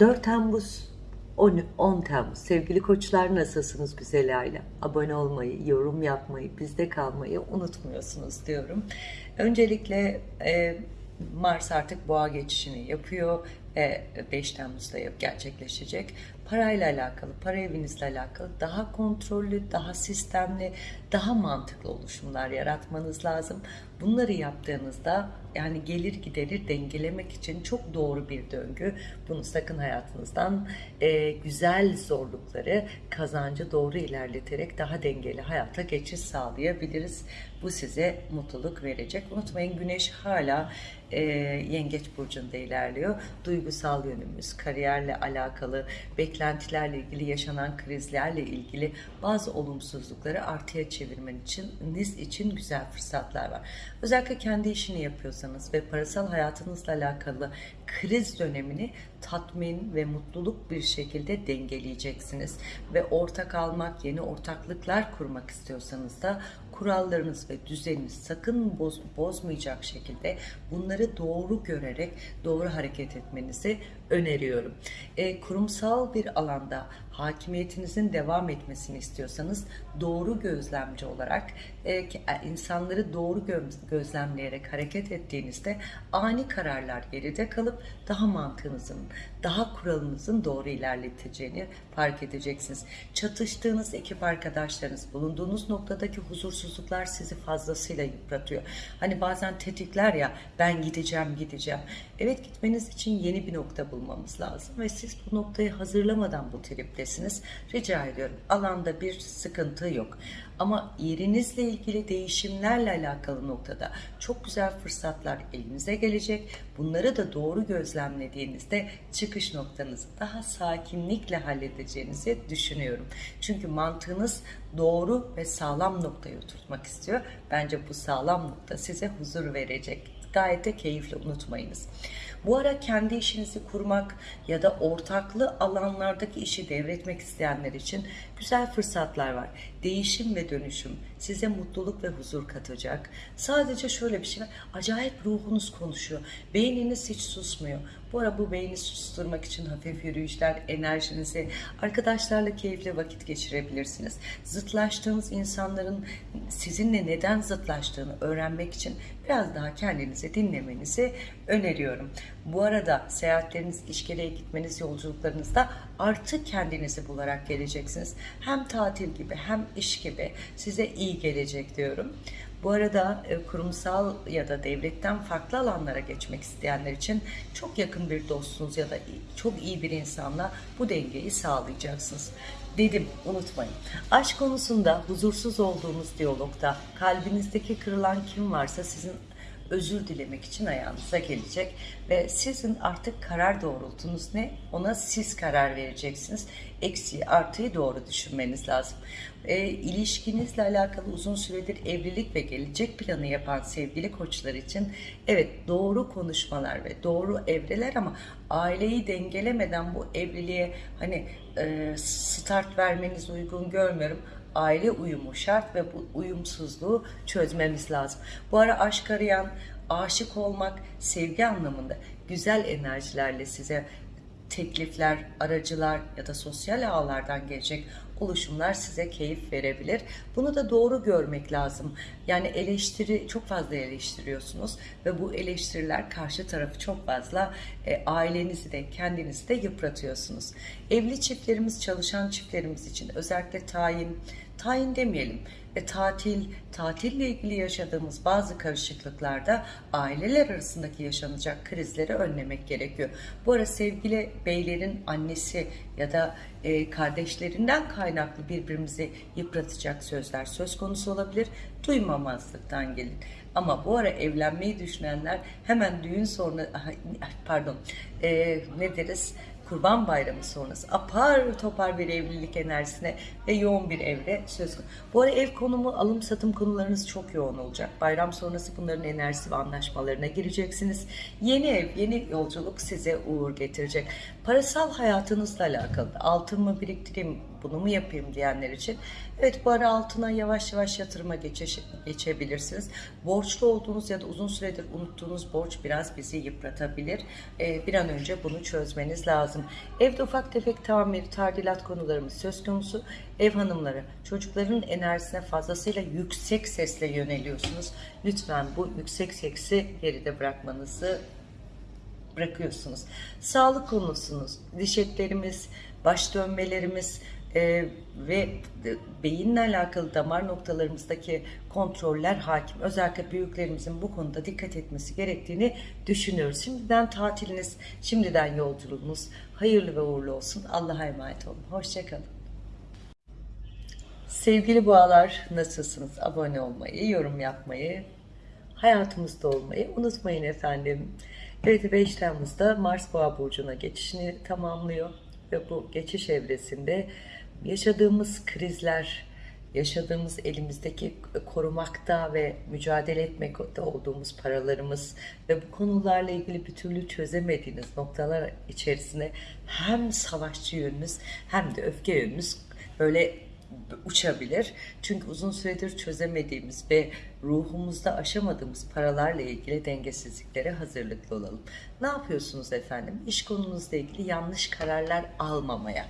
4 Temmuz. 10, 10 Temmuz. Sevgili koçlar nasılsınız güzel aile? Abone olmayı yorum yapmayı bizde kalmayı unutmuyorsunuz diyorum. Öncelikle e, Mars artık boğa geçişini yapıyor. Ve 5 Temmuz'da gerçekleşecek. Parayla alakalı para evinizle alakalı daha kontrollü daha sistemli daha mantıklı oluşumlar yaratmanız lazım bunları yaptığınızda yani gelir gideri dengelemek için çok doğru bir döngü. Bunu sakın hayatınızdan e, güzel zorlukları kazancı doğru ilerleterek daha dengeli hayata geçiş sağlayabiliriz. Bu size mutluluk verecek. Unutmayın güneş hala e, yengeç burcunda ilerliyor. Duygusal yönümüz, kariyerle alakalı, beklentilerle ilgili yaşanan krizlerle ilgili bazı olumsuzlukları artıya çevirmen için, niz için güzel fırsatlar var. Özellikle kendi işini yapıyorsanız ve parasal hayatınızla alakalı kriz dönemini tatmin ve mutluluk bir şekilde dengeleyeceksiniz. Ve ortak almak, yeni ortaklıklar kurmak istiyorsanız da kurallarınız ve düzeniniz sakın boz, bozmayacak şekilde bunları doğru görerek doğru hareket etmenizi öneriyorum. E, kurumsal bir alanda hakimiyetinizin devam etmesini istiyorsanız doğru gözlemci olarak e, e insanları doğru gözlemleyerek hareket ettiğinizde ani kararlar geride kalıp daha mantığınızın, daha kuralınızın doğru ilerleteceğini fark edeceksiniz. Çatıştığınız ekip arkadaşlarınız, bulunduğunuz noktadaki huzursuzluklar sizi fazlasıyla yıpratıyor. Hani bazen tetikler ya ben gideceğim gideceğim. Evet gitmeniz için yeni bir nokta bulmamız lazım ve siz bu noktayı hazırlamadan bu triptesiniz. Rica ediyorum alanda bir sıkıntı yok. Ama yerinizle ilgili değişimlerle alakalı noktada çok güzel fırsatlar elinize gelecek. Bunları da doğru gözlemlediğinizde çıkış noktanızı daha sakinlikle halledeceğinizi düşünüyorum. Çünkü mantığınız doğru ve sağlam noktayı oturtmak istiyor. Bence bu sağlam nokta size huzur verecek. Gayet de keyifli unutmayınız. Bu ara kendi işinizi kurmak ya da ortaklı alanlardaki işi devretmek isteyenler için güzel fırsatlar var. Değişim ve dönüşüm size mutluluk ve huzur katacak. Sadece şöyle bir şey. Acayip ruhunuz konuşuyor. Beyniniz hiç susmuyor. Bu ara bu beyni susturmak için hafif yürüyüşler, enerjinizi arkadaşlarla keyifli vakit geçirebilirsiniz. Zıtlaştığınız insanların sizinle neden zıtlaştığını öğrenmek için biraz daha kendinizi dinlemenizi öneriyorum. Bu arada seyahatleriniz, işgeleye gitmeniz, yolculuklarınızda artık kendinizi bularak geleceksiniz. Hem tatil gibi hem iş gibi size iyi gelecek diyorum. Bu arada e, kurumsal ya da devletten farklı alanlara geçmek isteyenler için çok yakın bir dostunuz ya da çok iyi bir insanla bu dengeyi sağlayacaksınız. Dedim unutmayın. Aşk konusunda huzursuz olduğunuz diyalogda kalbinizdeki kırılan kim varsa sizin özür dilemek için ayağınıza gelecek ve sizin artık karar doğrultunuz ne ona siz karar vereceksiniz eksiği artıyı doğru düşünmeniz lazım e, ilişkinizle alakalı uzun süredir evlilik ve gelecek planı yapan sevgili koçlar için evet doğru konuşmalar ve doğru evreler ama aileyi dengelemeden bu evliliğe hani e, start vermeniz uygun görmüyorum aile uyumu şart ve bu uyumsuzluğu çözmemiz lazım. Bu ara aşk arayan, aşık olmak, sevgi anlamında güzel enerjilerle size teklifler, aracılar ya da sosyal ağlardan gelecek oluşumlar size keyif verebilir. Bunu da doğru görmek lazım. Yani eleştiri çok fazla eleştiriyorsunuz ve bu eleştiriler karşı tarafı çok fazla e, ailenizi de kendinizi de yıpratıyorsunuz. Evli çiftlerimiz, çalışan çiftlerimiz için özellikle tayin, tayin demeyelim ve tatil, tatille ilgili yaşadığımız bazı karışıklıklarda aileler arasındaki yaşanacak krizleri önlemek gerekiyor. Bu ara sevgili beylerin annesi ya da e, kardeşlerinden kaynaklı birbirimizi yıpratacak sözler söz konusu olabilir. Duymamazlıktan gelin. Ama bu ara evlenmeyi düşünenler hemen düğün sonra pardon e, ne deriz Kurban Bayramı sonrası apar topar bir evlilik enerjisine ve yoğun bir evre söz konusu. Bu ara ev konumu, alım satım konularınız çok yoğun olacak. Bayram sonrası bunların enerjisi ve anlaşmalarına gireceksiniz. Yeni ev, yeni yolculuk size uğur getirecek. Parasal hayatınızla alakalı altın mı biriktireyim, bunu mu yapayım diyenler için. Evet bu ara altına yavaş yavaş yatırıma geçeş, geçebilirsiniz. Borçlu olduğunuz ya da uzun süredir unuttuğunuz borç biraz bizi yıpratabilir. Ee, bir an önce bunu çözmeniz lazım. Evde ufak tefek tamir, tadilat konularımız söz konusu. Ev hanımları çocukların enerjisine fazlasıyla yüksek sesle yöneliyorsunuz. Lütfen bu yüksek sesi geride bırakmanızı bırakıyorsunuz. Sağlık konusunuz, diş etlerimiz, baş dönmelerimiz e, ve beyinle alakalı damar noktalarımızdaki kontroller hakim. Özellikle büyüklerimizin bu konuda dikkat etmesi gerektiğini düşünüyoruz. Şimdiden tatiliniz, şimdiden yolculuğunuz hayırlı ve uğurlu olsun. Allah'a emanet olun. Hoşçakalın. Sevgili boğalar nasılsınız? Abone olmayı, yorum yapmayı, hayatımızda olmayı unutmayın efendim. Evet 5 Temmuz'da Mars Boğa Burcu'na geçişini tamamlıyor ve bu geçiş evresinde yaşadığımız krizler, yaşadığımız elimizdeki korumakta ve mücadele etmekte olduğumuz paralarımız ve bu konularla ilgili bir türlü çözemediğiniz noktalar içerisine hem savaşçı yönünüz hem de öfke yönünüz böyle uçabilir. Çünkü uzun süredir çözemediğimiz ve ruhumuzda aşamadığımız paralarla ilgili dengesizliklere hazırlıklı olalım. Ne yapıyorsunuz efendim? İş konunuzla ilgili yanlış kararlar almamaya,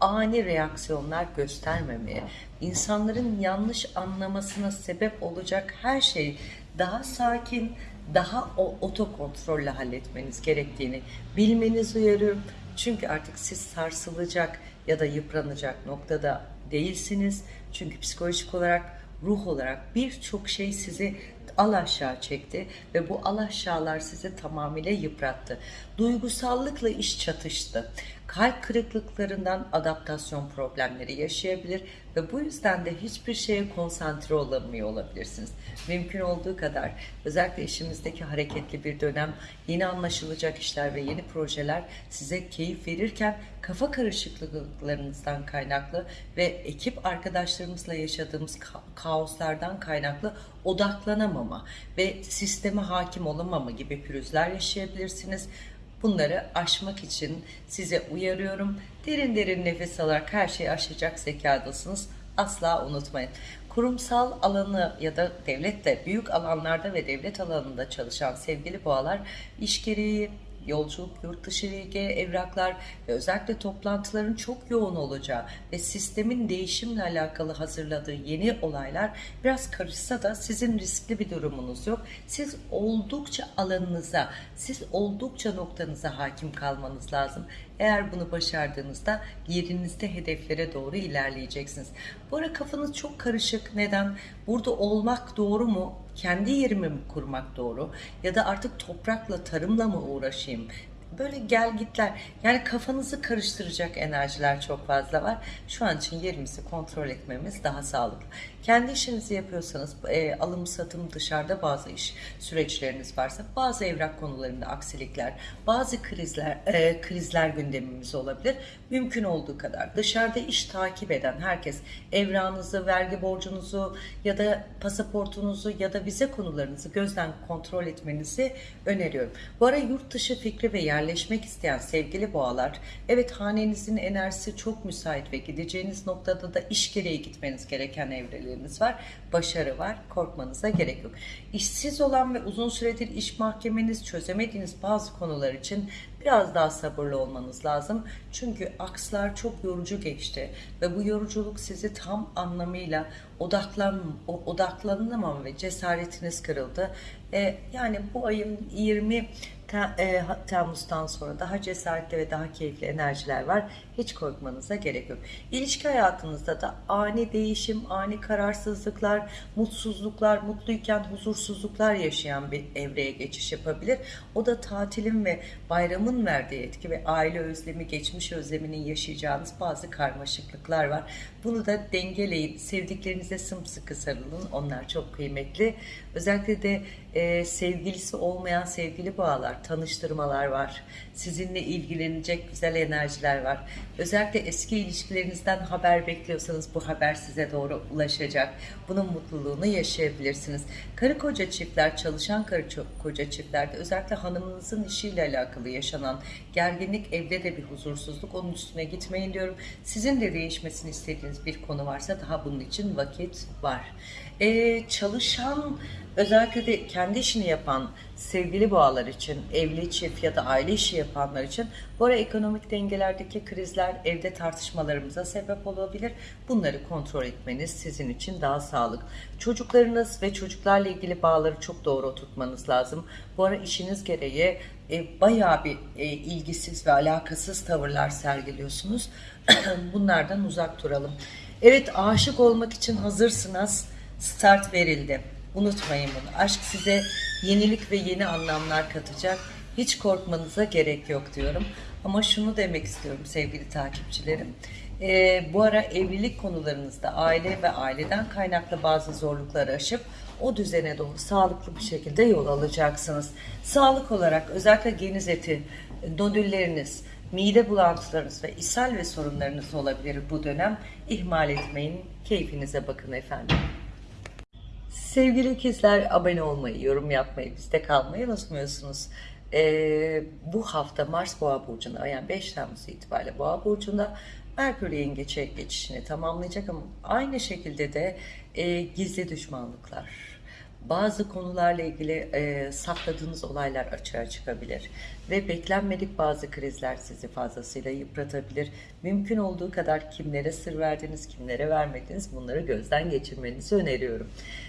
ani reaksiyonlar göstermemeye, insanların yanlış anlamasına sebep olacak her şeyi daha sakin, daha o otokontrolle halletmeniz gerektiğini bilmenizi uyarıyorum. Çünkü artık siz sarsılacak ya da yıpranacak noktada değilsiniz. Çünkü psikolojik olarak, ruh olarak birçok şey sizi al aşağı çekti ve bu al aşağılar sizi tamamıyla yıprattı. Duygusallıkla iş çatıştı. Kalp kırıklıklarından adaptasyon problemleri yaşayabilir ve bu yüzden de hiçbir şeye konsantre olamıyor olabilirsiniz. Mümkün olduğu kadar özellikle işimizdeki hareketli bir dönem, yeni anlaşılacak işler ve yeni projeler size keyif verirken kafa karışıklıklarınızdan kaynaklı ve ekip arkadaşlarımızla yaşadığımız ka- kaoslardan kaynaklı odaklanamama ve sisteme hakim olamama gibi pürüzler yaşayabilirsiniz. Bunları aşmak için size uyarıyorum. Derin derin nefes alarak her şeyi aşacak zekadasınız. Asla unutmayın. Kurumsal alanı ya da devlette büyük alanlarda ve devlet alanında çalışan sevgili boğalar iş gereği yolculuk, yurt dışı ilgi, evraklar ve özellikle toplantıların çok yoğun olacağı ve sistemin değişimle alakalı hazırladığı yeni olaylar biraz karışsa da sizin riskli bir durumunuz yok. Siz oldukça alanınıza, siz oldukça noktanıza hakim kalmanız lazım. Eğer bunu başardığınızda yerinizde hedeflere doğru ilerleyeceksiniz. Bu ara kafanız çok karışık. Neden? Burada olmak doğru mu? Kendi yerimi mi kurmak doğru? Ya da artık toprakla, tarımla mı uğraşayım? Böyle gel gitler. Yani kafanızı karıştıracak enerjiler çok fazla var. Şu an için yerimizi kontrol etmemiz daha sağlıklı. Kendi işinizi yapıyorsanız e, alım satım dışarıda bazı iş süreçleriniz varsa bazı evrak konularında aksilikler, bazı krizler e, krizler gündemimiz olabilir. Mümkün olduğu kadar dışarıda iş takip eden herkes evranızı, vergi borcunuzu ya da pasaportunuzu ya da vize konularınızı gözden kontrol etmenizi öneriyorum. Bu ara yurt dışı fikri ve yerleşmek isteyen sevgili boğalar, evet hanenizin enerjisi çok müsait ve gideceğiniz noktada da iş gereği gitmeniz gereken evreleriniz var. Başarı var, korkmanıza gerek yok. İşsiz olan ve uzun süredir iş mahkemeniz çözemediğiniz bazı konular için biraz daha sabırlı olmanız lazım. Çünkü akslar çok yorucu geçti ve bu yoruculuk sizi tam anlamıyla odaklan odaklanamam ve cesaretiniz kırıldı. E, yani bu ayın 20 Te- e, Temmuz'dan sonra daha cesaretli ve daha keyifli enerjiler var. Hiç korkmanıza gerek yok. İlişki hayatınızda da ani değişim, ani kararsızlıklar, mutsuzluklar, mutluyken huzursuzluklar yaşayan bir evreye geçiş yapabilir. O da tatilin ve bayramın verdiği etki ve aile özlemi, geçmiş özleminin yaşayacağınız bazı karmaşıklıklar var. Bunu da dengeleyin. Sevdiklerinize sımsıkı sarılın. Onlar çok kıymetli. Özellikle de e, sevgilisi olmayan sevgili bağlar tanıştırmalar var. Sizinle ilgilenecek güzel enerjiler var. Özellikle eski ilişkilerinizden haber bekliyorsanız bu haber size doğru ulaşacak. Bunun mutluluğunu yaşayabilirsiniz. Karı koca çiftler, çalışan karı koca çiftlerde özellikle hanımınızın işiyle alakalı yaşanan gerginlik, evde de bir huzursuzluk onun üstüne gitmeyin diyorum. Sizin de değişmesini istediğiniz bir konu varsa daha bunun için vakit var. Ee, çalışan özellikle de kendi işini yapan sevgili boğalar için, evli çift ya da aile işi yapanlar için bu ara ekonomik dengelerdeki krizler evde tartışmalarımıza sebep olabilir. Bunları kontrol etmeniz sizin için daha sağlık. Çocuklarınız ve çocuklarla ilgili bağları çok doğru oturtmanız lazım. Bu ara işiniz gereği e, bayağı bir e, ilgisiz ve alakasız tavırlar sergiliyorsunuz. Bunlardan uzak duralım. Evet aşık olmak için hazırsınız. Start verildi. Unutmayın bunu. Aşk size yenilik ve yeni anlamlar katacak. Hiç korkmanıza gerek yok diyorum. Ama şunu demek istiyorum sevgili takipçilerim. Ee, bu ara evlilik konularınızda aile ve aileden kaynaklı bazı zorlukları aşıp o düzene doğru sağlıklı bir şekilde yol alacaksınız. Sağlık olarak özellikle geniz eti, nodülleriniz, mide bulantılarınız ve ishal ve sorunlarınız olabilir bu dönem. İhmal etmeyin, keyfinize bakın efendim. Sevgili ikizler abone olmayı, yorum yapmayı, bizde kalmayı unutmuyorsunuz. Ee, bu hafta Mars Boğa Burcu'nda yani 5 Temmuz itibariyle Boğa Burcu'nda Merkür Yengeç'e geçişini tamamlayacak ama aynı şekilde de e, gizli düşmanlıklar, bazı konularla ilgili e, sakladığınız olaylar açığa çıkabilir ve beklenmedik bazı krizler sizi fazlasıyla yıpratabilir. Mümkün olduğu kadar kimlere sır verdiniz, kimlere vermediniz bunları gözden geçirmenizi öneriyorum.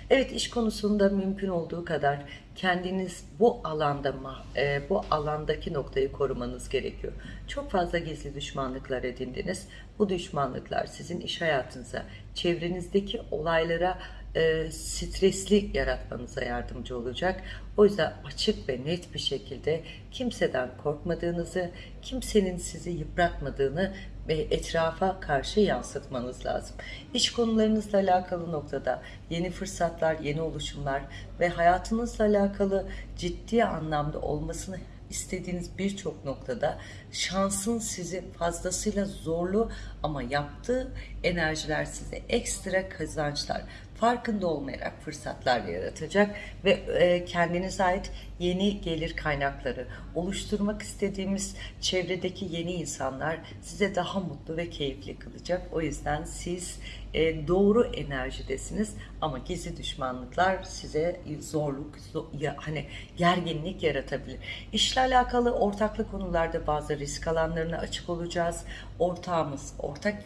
Evet iş konusunda mümkün olduğu kadar kendiniz bu alanda e, bu alandaki noktayı korumanız gerekiyor. Çok fazla gizli düşmanlıklar edindiniz. Bu düşmanlıklar sizin iş hayatınıza, çevrenizdeki olaylara e, stresli yaratmanıza yardımcı olacak. O yüzden açık ve net bir şekilde kimseden korkmadığınızı, kimsenin sizi yıpratmadığını ve etrafa karşı yansıtmanız lazım. İş konularınızla alakalı noktada yeni fırsatlar, yeni oluşumlar ve hayatınızla alakalı ciddi anlamda olmasını istediğiniz birçok noktada şansın sizi fazlasıyla zorlu ama yaptığı enerjiler size ekstra kazançlar, farkında olmayarak fırsatlar yaratacak ve e, kendinize ait yeni gelir kaynakları oluşturmak istediğimiz çevredeki yeni insanlar size daha mutlu ve keyifli kılacak. O yüzden siz e, doğru enerjidesiniz ama gizli düşmanlıklar size zorluk, zo- ya, hani gerginlik yaratabilir. İşle alakalı ortaklı konularda bazı risk alanlarına açık olacağız. Ortağımız, ortak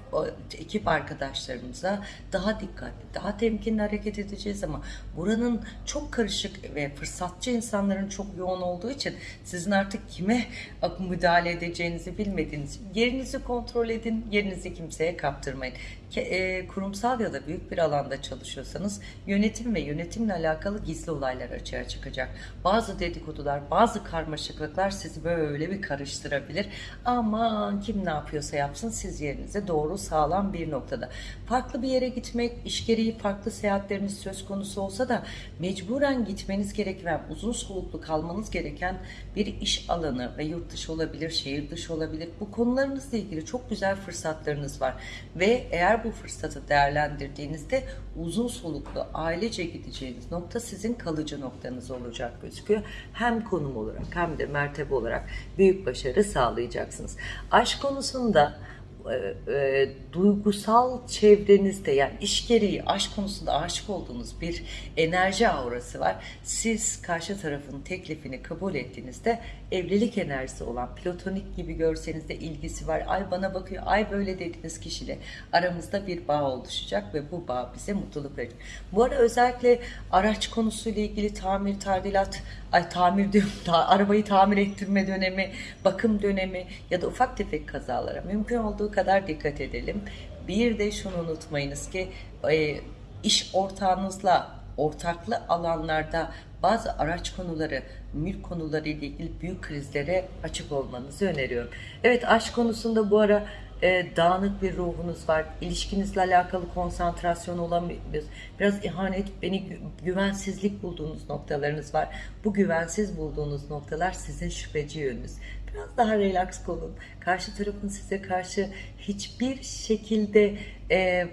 ekip arkadaşlarımıza daha dikkatli, daha temkinli hareket edeceğiz ama buranın çok karışık ve fırsatçı insanların çok yoğun olduğu için sizin artık kime müdahale edeceğinizi bilmediğiniz yerinizi kontrol edin, yerinizi kimseye kaptırmayın. E, kurumsal ya da büyük bir alanda çalışıyorsanız yönetim ve yönetimle alakalı gizli olaylar açığa çıkacak. Bazı dedikodular, bazı karmaşıklıklar sizi böyle bir karıştırabilir. Aman kim ne yapıyorsa yapsın siz yerinize doğru sağlam bir noktada. Farklı bir yere gitmek, iş gereği farklı seyahatleriniz söz konusu olsa da mecburen gitmeniz gereken, uzun soluklu kalmanız gereken bir iş alanı ve yurt dışı olabilir, şehir dışı olabilir. Bu konularınızla ilgili çok güzel fırsatlarınız var. Ve eğer bu fırsatı değerlendirdiğinizde uzun soluklu ailece gideceğiniz nokta sizin kalıcı noktanız olacak gözüküyor. Hem konum olarak hem de mertebe olarak büyük başarı sağlayacaksınız. Aşk konusunda e, e, duygusal çevrenizde yani iş gereği aşk konusunda aşık olduğunuz bir enerji aurası var. Siz karşı tarafın teklifini kabul ettiğinizde evlilik enerjisi olan platonik gibi görseniz de ilgisi var. Ay bana bakıyor, ay böyle dediğiniz kişiyle aramızda bir bağ oluşacak ve bu bağ bize mutluluk verecek. Bu ara özellikle araç konusuyla ilgili tamir, tadilat, ay tamir diyorum, ta- arabayı tamir ettirme dönemi, bakım dönemi ya da ufak tefek kazalara mümkün olduğu kadar dikkat edelim. Bir de şunu unutmayınız ki e, iş ortağınızla ortaklı alanlarda bazı araç konuları, mülk konuları ile ilgili büyük krizlere açık olmanızı öneriyorum. Evet aşk konusunda bu ara e, dağınık bir ruhunuz var. İlişkinizle alakalı konsantrasyon olamıyorsunuz. Biraz ihanet, beni gü- güvensizlik bulduğunuz noktalarınız var. Bu güvensiz bulduğunuz noktalar sizin şüpheci yönünüz. Biraz daha relax olun. Karşı tarafın size karşı hiçbir şekilde e,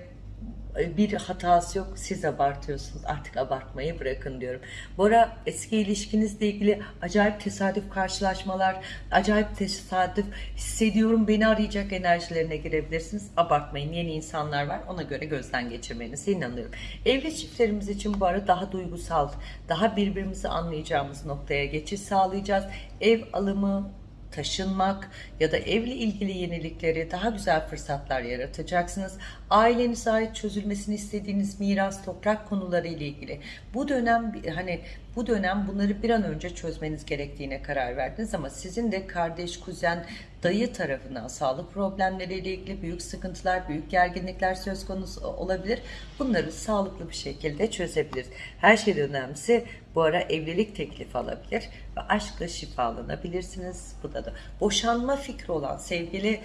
bir hatası yok. Siz abartıyorsunuz. Artık abartmayı bırakın diyorum. Bora eski ilişkinizle ilgili acayip tesadüf karşılaşmalar, acayip tesadüf hissediyorum beni arayacak enerjilerine girebilirsiniz. Abartmayın. Yeni insanlar var. Ona göre gözden geçirmenize inanıyorum. Evli çiftlerimiz için bu ara daha duygusal, daha birbirimizi anlayacağımız noktaya geçiş sağlayacağız. Ev alımı, taşınmak ya da evle ilgili yenilikleri, daha güzel fırsatlar yaratacaksınız. Ailenize ait çözülmesini istediğiniz miras, toprak konuları ile ilgili. Bu dönem hani bu dönem bunları bir an önce çözmeniz gerektiğine karar verdiniz ama sizin de kardeş, kuzen, dayı tarafından sağlık problemleriyle ilgili büyük sıkıntılar, büyük gerginlikler söz konusu olabilir. Bunları sağlıklı bir şekilde çözebiliriz. Her şeyden önemlisi bu ara evlilik teklifi alabilir ve aşkla şifalanabilirsiniz. Bu da da boşanma fikri olan sevgili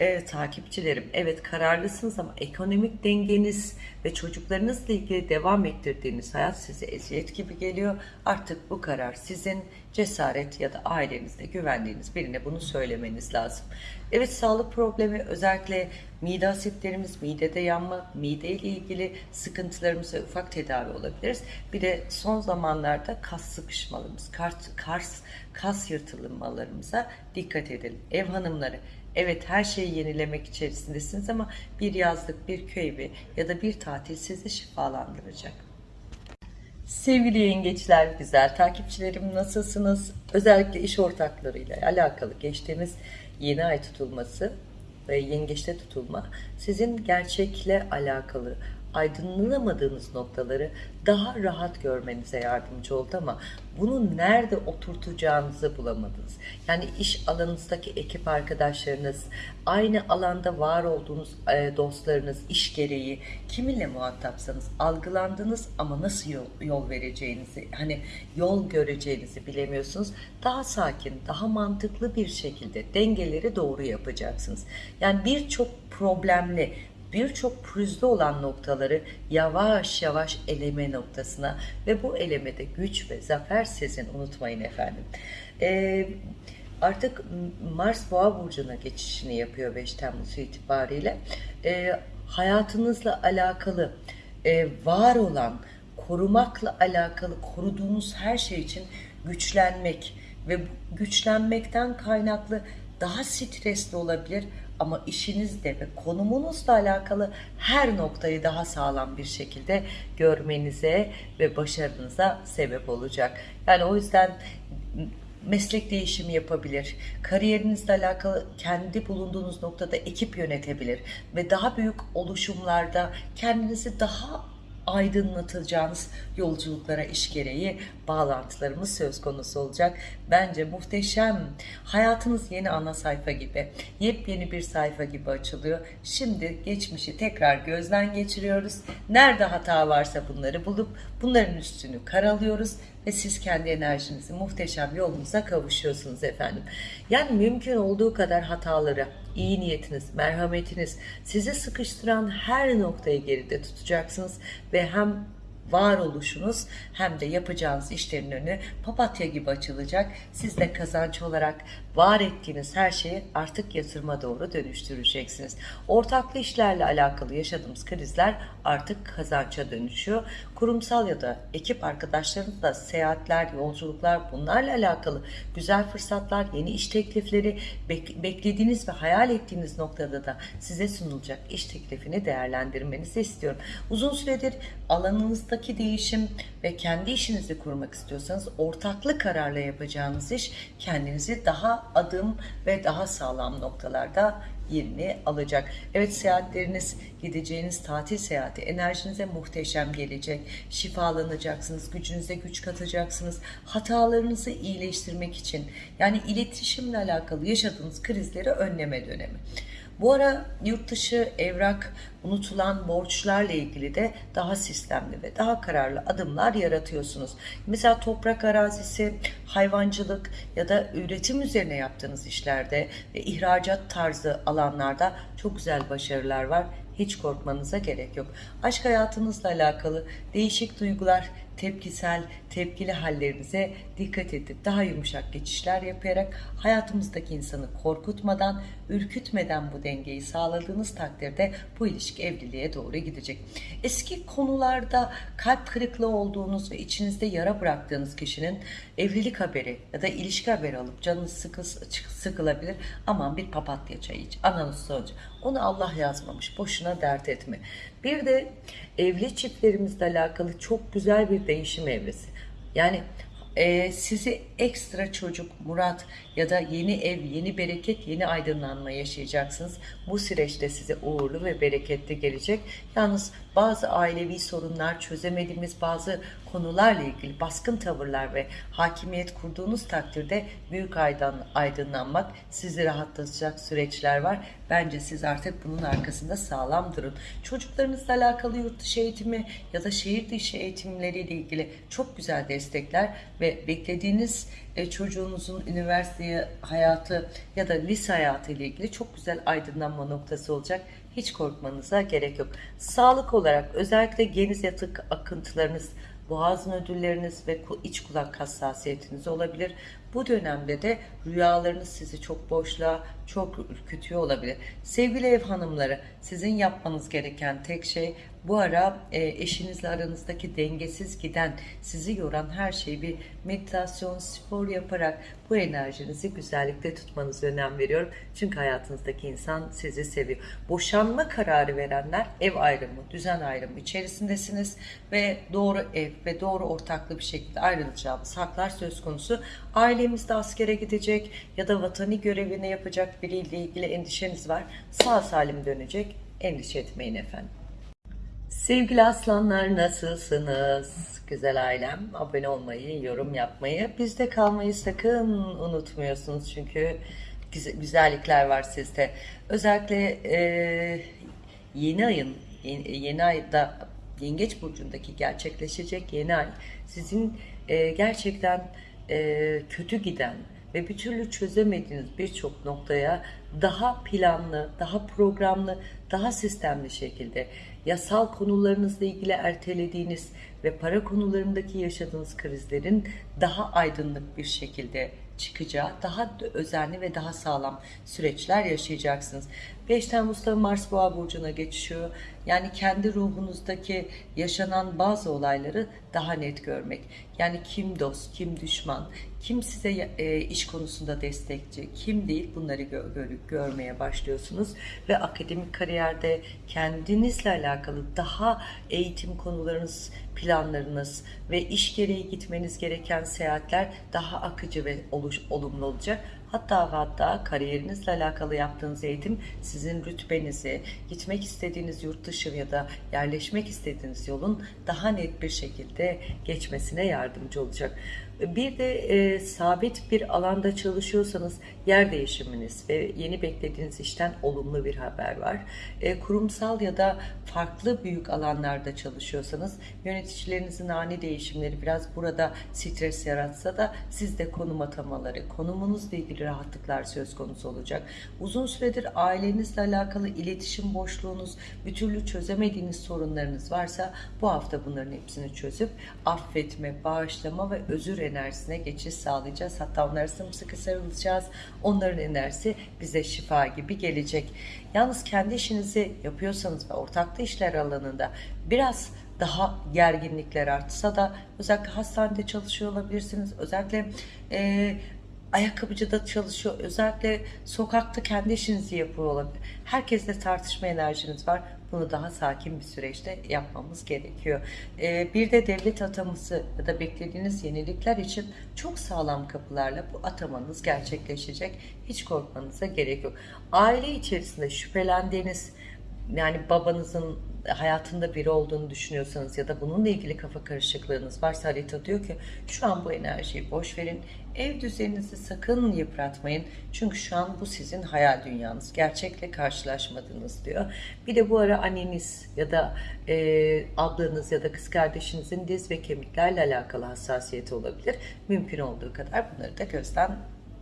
e, takipçilerim evet kararlısınız ama ekonomik dengeniz ve çocuklarınızla ilgili devam ettirdiğiniz hayat size eziyet gibi geliyor. Artık bu karar sizin cesaret ya da ailenizde güvendiğiniz birine bunu söylemeniz lazım. Evet sağlık problemi özellikle mide asitlerimiz, midede yanma, mide ile ilgili sıkıntılarımıza ufak tedavi olabiliriz. Bir de son zamanlarda kas sıkışmalarımız, kas, kas, kas yırtılmalarımıza dikkat edelim. Ev hanımları Evet her şeyi yenilemek içerisindesiniz ama bir yazlık, bir köy evi ya da bir tatil sizi şifalandıracak. Sevgili yengeçler, güzel takipçilerim nasılsınız? Özellikle iş ortaklarıyla alakalı geçtiğimiz yeni ay tutulması ve yengeçte tutulma sizin gerçekle alakalı aydınlanamadığınız noktaları daha rahat görmenize yardımcı oldu ama bunu nerede oturtacağınızı bulamadınız. Yani iş alanınızdaki ekip arkadaşlarınız, aynı alanda var olduğunuz e, dostlarınız, iş gereği kiminle muhatapsanız algılandınız ama nasıl yol, yol vereceğinizi, hani yol göreceğinizi bilemiyorsunuz. Daha sakin, daha mantıklı bir şekilde dengeleri doğru yapacaksınız. Yani birçok problemli birçok pürüzlü olan noktaları yavaş yavaş eleme noktasına ve bu elemede güç ve zafer sizin unutmayın efendim. Ee, artık Mars Boğa burcuna geçişini yapıyor 5 Temmuz itibariyle. Ee, hayatınızla alakalı e, var olan korumakla alakalı koruduğunuz her şey için güçlenmek ve güçlenmekten kaynaklı daha stresli olabilir ama işinizde ve konumunuzla alakalı her noktayı daha sağlam bir şekilde görmenize ve başarınıza sebep olacak. Yani o yüzden meslek değişimi yapabilir. Kariyerinizle alakalı kendi bulunduğunuz noktada ekip yönetebilir ve daha büyük oluşumlarda kendinizi daha aydınlatacağınız yolculuklara iş gereği bağlantılarımız söz konusu olacak. Bence muhteşem. Hayatınız yeni ana sayfa gibi, yepyeni bir sayfa gibi açılıyor. Şimdi geçmişi tekrar gözden geçiriyoruz. Nerede hata varsa bunları bulup bunların üstünü karalıyoruz ve siz kendi enerjinizi muhteşem yolunuza kavuşuyorsunuz efendim. Yani mümkün olduğu kadar hataları, iyi niyetiniz, merhametiniz sizi sıkıştıran her noktayı geride tutacaksınız ve hem varoluşunuz hem de yapacağınız işlerin önü papatya gibi açılacak. Siz de kazanç olarak var ettiğiniz her şeyi artık yatırıma doğru dönüştüreceksiniz. Ortaklı işlerle alakalı yaşadığımız krizler artık kazança dönüşüyor. Kurumsal ya da ekip arkadaşlarınızla seyahatler, yolculuklar bunlarla alakalı güzel fırsatlar, yeni iş teklifleri, bek beklediğiniz ve hayal ettiğiniz noktada da size sunulacak iş teklifini değerlendirmenizi istiyorum. Uzun süredir alanınızdaki değişim ve kendi işinizi kurmak istiyorsanız ortaklı kararla yapacağınız iş kendinizi daha adım ve daha sağlam noktalarda yerini alacak. Evet seyahatleriniz, gideceğiniz tatil seyahati enerjinize muhteşem gelecek. Şifalanacaksınız, gücünüze güç katacaksınız. Hatalarınızı iyileştirmek için yani iletişimle alakalı yaşadığınız krizleri önleme dönemi. Bu ara yurt dışı evrak unutulan borçlarla ilgili de daha sistemli ve daha kararlı adımlar yaratıyorsunuz. Mesela toprak arazisi, hayvancılık ya da üretim üzerine yaptığınız işlerde ve ihracat tarzı alanlarda çok güzel başarılar var. Hiç korkmanıza gerek yok. Aşk hayatınızla alakalı değişik duygular, tepkisel, tepkili hallerinize dikkat edip daha yumuşak geçişler yaparak hayatımızdaki insanı korkutmadan, ürkütmeden bu dengeyi sağladığınız takdirde bu ilişki evliliğe doğru gidecek. Eski konularda kalp kırıklığı olduğunuz ve içinizde yara bıraktığınız kişinin evlilik haberi ya da ilişki haberi alıp canınız sıkı, sıkılabilir. Aman bir papatya çayı iç, ananız sonucu. Onu Allah yazmamış, boşuna dert etme. Bir de evli çiftlerimizle alakalı çok güzel bir değişim evresi. Yani e, sizi ekstra çocuk, murat ya da yeni ev, yeni bereket, yeni aydınlanma yaşayacaksınız. Bu süreçte size uğurlu ve bereketli gelecek. Yalnız bazı ailevi sorunlar, çözemediğimiz bazı konularla ilgili baskın tavırlar ve hakimiyet kurduğunuz takdirde büyük aydın, aydınlanmak sizi rahatlatacak süreçler var. Bence siz artık bunun arkasında sağlam durun. Çocuklarınızla alakalı yurt dışı eğitimi ya da şehir dışı eğitimleriyle ilgili çok güzel destekler ve beklediğiniz e, çocuğunuzun üniversite hayatı ya da lise hayatı ile ilgili çok güzel aydınlanma noktası olacak. Hiç korkmanıza gerek yok. Sağlık olarak özellikle geniz yatık akıntılarınız, boğaz nödülleriniz ve iç kulak hassasiyetiniz olabilir. Bu dönemde de rüyalarınız sizi çok boşluğa, çok ürkütüyor olabilir. Sevgili ev hanımları, sizin yapmanız gereken tek şey bu ara e, eşinizle aranızdaki dengesiz giden, sizi yoran her şeyi bir meditasyon, spor yaparak bu enerjinizi güzellikte tutmanızı önem veriyorum. Çünkü hayatınızdaki insan sizi seviyor. Boşanma kararı verenler ev ayrımı, düzen ayrımı içerisindesiniz ve doğru ev ve doğru ortaklı bir şekilde ayrılacağımız haklar söz konusu. Ailemizde askere gidecek ya da vatani görevini yapacak biriyle ilgili endişeniz var. Sağ salim dönecek. Endişe etmeyin efendim. Sevgili aslanlar nasılsınız? Güzel ailem abone olmayı, yorum yapmayı, bizde kalmayı sakın unutmuyorsunuz çünkü güzellikler var sizde. Özellikle e, yeni ayın, yeni, yeni ayda Yengeç Burcu'ndaki gerçekleşecek yeni ay sizin e, gerçekten e, kötü giden ve bir türlü çözemediğiniz birçok noktaya daha planlı, daha programlı, daha sistemli şekilde yasal konularınızla ilgili ertelediğiniz ve para konularındaki yaşadığınız krizlerin daha aydınlık bir şekilde çıkacağı, daha özenli ve daha sağlam süreçler yaşayacaksınız. 5 Temmuz'da Mars Boğa Burcu'na geçiyor. Yani kendi ruhunuzdaki yaşanan bazı olayları daha net görmek. Yani kim dost, kim düşman, kim size e, iş konusunda destekçi, kim değil bunları gö gör görmeye başlıyorsunuz. Ve akademik kariyerde kendinizle alakalı daha eğitim konularınız, planlarınız ve iş gereği gitmeniz gereken seyahatler daha akıcı ve olumlu olacak. Hatta hatta kariyerinizle alakalı yaptığınız eğitim sizin rütbenizi, gitmek istediğiniz yurt dışı ya da yerleşmek istediğiniz yolun daha net bir şekilde geçmesine yardımcı olacak. Bir de e, sabit bir alanda çalışıyorsanız yer değişiminiz ve yeni beklediğiniz işten olumlu bir haber var. E, kurumsal ya da farklı büyük alanlarda çalışıyorsanız yöneticilerinizin ani değişimleri biraz burada stres yaratsa da sizde konum atamaları, konumunuzla ilgili rahatlıklar söz konusu olacak. Uzun süredir ailenizle alakalı iletişim boşluğunuz, bir türlü çözemediğiniz sorunlarınız varsa bu hafta bunların hepsini çözüp affetme, bağışlama ve özür enerjisine geçiş sağlayacağız. Hatta onlara sımsıkı sarılacağız. Onların enerjisi bize şifa gibi gelecek. Yalnız kendi işinizi yapıyorsanız ve ortaklı işler alanında biraz daha gerginlikler artsa da özellikle hastanede çalışıyor olabilirsiniz. Özellikle e, ayakkabıcıda çalışıyor. Özellikle sokakta kendi işinizi yapıyor olabilir. Herkesle tartışma enerjiniz var. Bunu daha sakin bir süreçte yapmamız gerekiyor. Ee, bir de devlet ataması ya da beklediğiniz yenilikler için çok sağlam kapılarla bu atamanız gerçekleşecek. Hiç korkmanıza gerek yok. Aile içerisinde şüphelendiğiniz yani babanızın hayatında biri olduğunu düşünüyorsanız ya da bununla ilgili kafa karışıklığınız varsa harita diyor ki şu an bu enerjiyi boş verin. Ev düzeninizi sakın yıpratmayın. Çünkü şu an bu sizin hayal dünyanız. Gerçekle karşılaşmadınız diyor. Bir de bu ara anneniz ya da e, ablanız ya da kız kardeşinizin diz ve kemiklerle alakalı hassasiyeti olabilir. Mümkün olduğu kadar bunları da gözden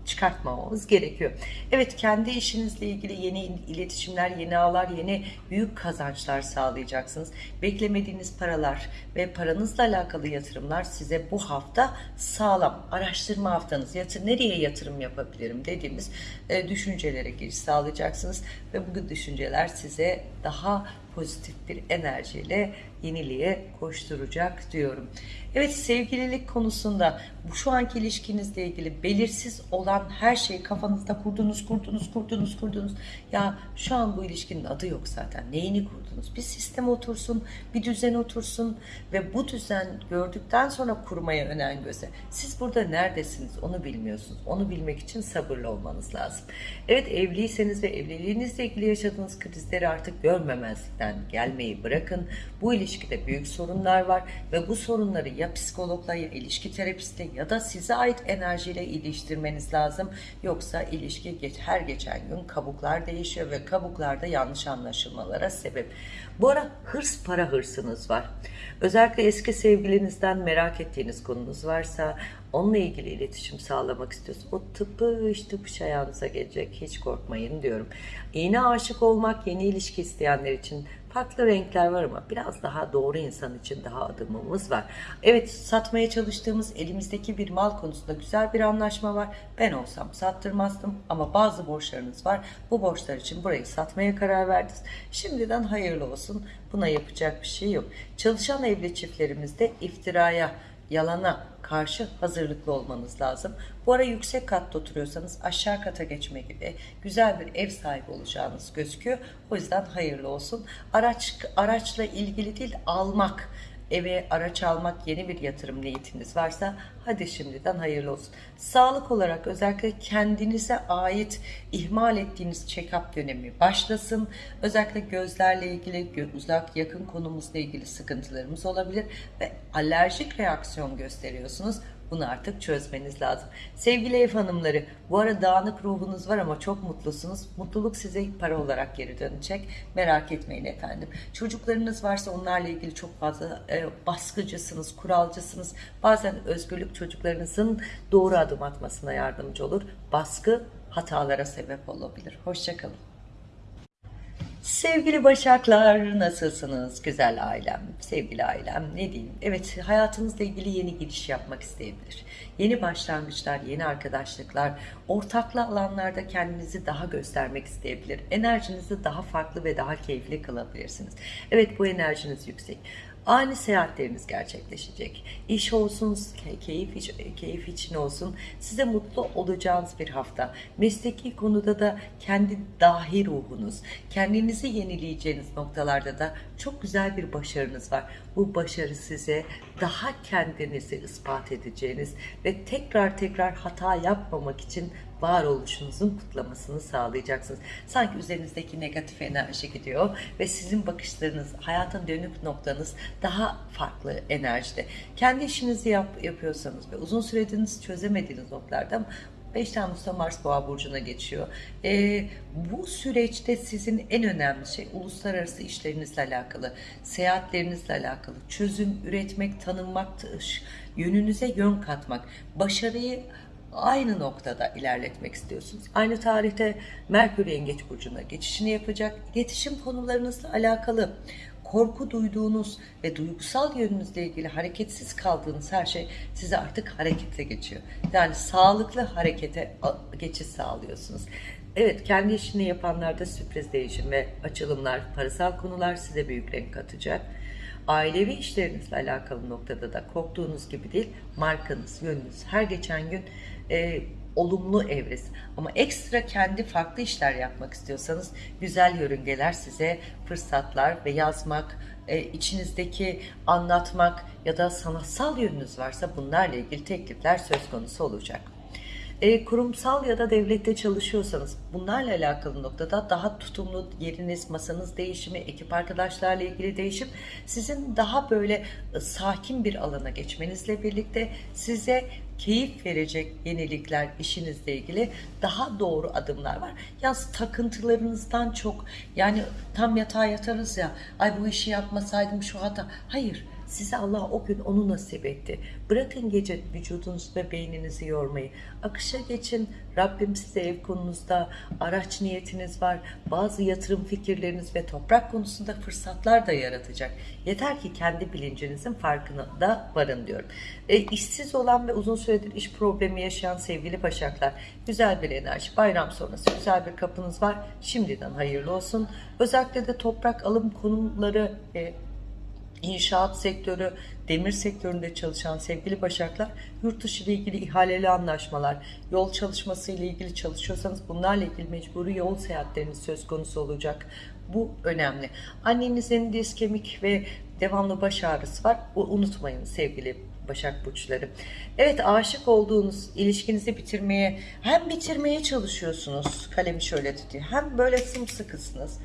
çıkartmamamız gerekiyor. Evet kendi işinizle ilgili yeni iletişimler, yeni ağlar, yeni büyük kazançlar sağlayacaksınız. Beklemediğiniz paralar ve paranızla alakalı yatırımlar size bu hafta sağlam. Araştırma haftanız, yatır, nereye yatırım yapabilirim dediğimiz e, düşüncelere giriş sağlayacaksınız. Ve bu düşünceler size daha pozitif bir enerjiyle yeniliğe koşturacak diyorum. Evet sevgililik konusunda bu şu anki ilişkinizle ilgili belirsiz olan her şeyi kafanızda kurdunuz, kurdunuz, kurdunuz, kurdunuz. Ya şu an bu ilişkinin adı yok zaten. Neyini kurdunuz? Bir sistem otursun, bir düzen otursun ve bu düzen gördükten sonra kurmaya önen göze. Siz burada neredesiniz onu bilmiyorsunuz. Onu bilmek için sabırlı olmanız lazım. Evet evliyseniz ve evliliğinizle ilgili yaşadığınız krizleri artık görmemezlikten gelmeyi bırakın. Bu ilişkide büyük sorunlar var ve bu sorunları ya psikologla ya ilişki terapistle ya da size ait enerjiyle iliştirmeniz lazım. Yoksa ilişki geç, her geçen gün kabuklar değişiyor ve kabuklarda yanlış anlaşılmalara sebep. Bu ara hırs para hırsınız var. Özellikle eski sevgilinizden merak ettiğiniz konunuz varsa onunla ilgili iletişim sağlamak istiyorsun. O tıpış tıpış ayağınıza gelecek. Hiç korkmayın diyorum. Yeni aşık olmak, yeni ilişki isteyenler için farklı renkler var ama biraz daha doğru insan için daha adımımız var. Evet satmaya çalıştığımız elimizdeki bir mal konusunda güzel bir anlaşma var. Ben olsam sattırmazdım ama bazı borçlarınız var. Bu borçlar için burayı satmaya karar verdiniz. Şimdiden hayırlı olsun. Buna yapacak bir şey yok. Çalışan evli çiftlerimizde iftiraya, yalana karşı hazırlıklı olmanız lazım. Bu ara yüksek katta oturuyorsanız aşağı kata geçme gibi güzel bir ev sahibi olacağınız gözüküyor. O yüzden hayırlı olsun. Araç araçla ilgili değil almak eve araç almak yeni bir yatırım niyetiniz varsa hadi şimdiden hayırlı olsun. Sağlık olarak özellikle kendinize ait ihmal ettiğiniz check-up dönemi başlasın. Özellikle gözlerle ilgili uzak yakın konumuzla ilgili sıkıntılarımız olabilir ve alerjik reaksiyon gösteriyorsunuz. Bunu artık çözmeniz lazım. Sevgili ev hanımları, bu ara dağınık ruhunuz var ama çok mutlusunuz. Mutluluk size para olarak geri dönecek. Merak etmeyin efendim. Çocuklarınız varsa onlarla ilgili çok fazla e, baskıcısınız, kuralcısınız. Bazen özgürlük çocuklarınızın doğru adım atmasına yardımcı olur. Baskı hatalara sebep olabilir. Hoşçakalın. Sevgili Başaklar nasılsınız güzel ailem, sevgili ailem ne diyeyim? Evet hayatınızla ilgili yeni giriş yapmak isteyebilir. Yeni başlangıçlar, yeni arkadaşlıklar, ortaklı alanlarda kendinizi daha göstermek isteyebilir. Enerjinizi daha farklı ve daha keyifli kılabilirsiniz. Evet bu enerjiniz yüksek ani seyahatleriniz gerçekleşecek. İş olsun, keyif, keyif için olsun. Size mutlu olacağınız bir hafta. Mesleki konuda da kendi dahi ruhunuz, kendinizi yenileyeceğiniz noktalarda da çok güzel bir başarınız var. Bu başarı size daha kendinizi ispat edeceğiniz ve tekrar tekrar hata yapmamak için varoluşunuzun kutlamasını sağlayacaksınız. Sanki üzerinizdeki negatif enerji gidiyor ve sizin bakışlarınız, hayatın dönük noktanız daha farklı enerjide. Kendi işinizi yap, yapıyorsanız ve uzun süredir çözemediğiniz noktalarda 5 Temmuz'da Mars Boğa Burcu'na geçiyor. Ee, bu süreçte sizin en önemli şey uluslararası işlerinizle alakalı, seyahatlerinizle alakalı, çözüm üretmek, tanınmak, yönünüze yön katmak, başarıyı aynı noktada ilerletmek istiyorsunuz. Aynı tarihte Merkür Yengeç Burcu'na geçişini yapacak. İletişim konularınızla alakalı korku duyduğunuz ve duygusal yönünüzle ilgili hareketsiz kaldığınız her şey size artık harekete geçiyor. Yani sağlıklı harekete geçiş sağlıyorsunuz. Evet kendi işini yapanlarda sürpriz değişim ve açılımlar, parasal konular size büyük renk katacak. Ailevi işlerinizle alakalı noktada da korktuğunuz gibi değil, markanız, yönünüz her geçen gün e, olumlu evresi. Ama ekstra kendi farklı işler yapmak istiyorsanız güzel yörüngeler size fırsatlar ve yazmak, e, içinizdeki anlatmak ya da sanatsal yönünüz varsa bunlarla ilgili teklifler söz konusu olacak. E, kurumsal ya da devlette çalışıyorsanız bunlarla alakalı noktada daha tutumlu yeriniz, masanız değişimi, ekip arkadaşlarla ilgili değişim sizin daha böyle e, sakin bir alana geçmenizle birlikte size keyif verecek yenilikler işinizle ilgili daha doğru adımlar var. Yalnız takıntılarınızdan çok yani tam yatağa yatarız ya ay bu işi yapmasaydım şu hata. Hayır size Allah o gün onu nasip etti. Bırakın gece vücudunuzu ve beyninizi yormayı. Akışa geçin. Rabbim size ev konunuzda araç niyetiniz var. Bazı yatırım fikirleriniz ve toprak konusunda fırsatlar da yaratacak. Yeter ki kendi bilincinizin farkına da varın diyorum. E, işsiz olan ve uzun süredir iş problemi yaşayan sevgili başaklar. Güzel bir enerji. Bayram sonrası güzel bir kapınız var. Şimdiden hayırlı olsun. Özellikle de toprak alım konuları e, İnşaat sektörü, demir sektöründe çalışan sevgili başaklar, yurt dışı ile ilgili ihaleli anlaşmalar, yol çalışması ile ilgili çalışıyorsanız bunlarla ilgili mecburi yol seyahatleriniz söz konusu olacak. Bu önemli. Annenizin diz kemik ve devamlı baş ağrısı var. Unutmayın sevgili Başak Burçları. Evet aşık olduğunuz ilişkinizi bitirmeye hem bitirmeye çalışıyorsunuz kalemi şöyle tutuyor hem böyle sımsıkısınız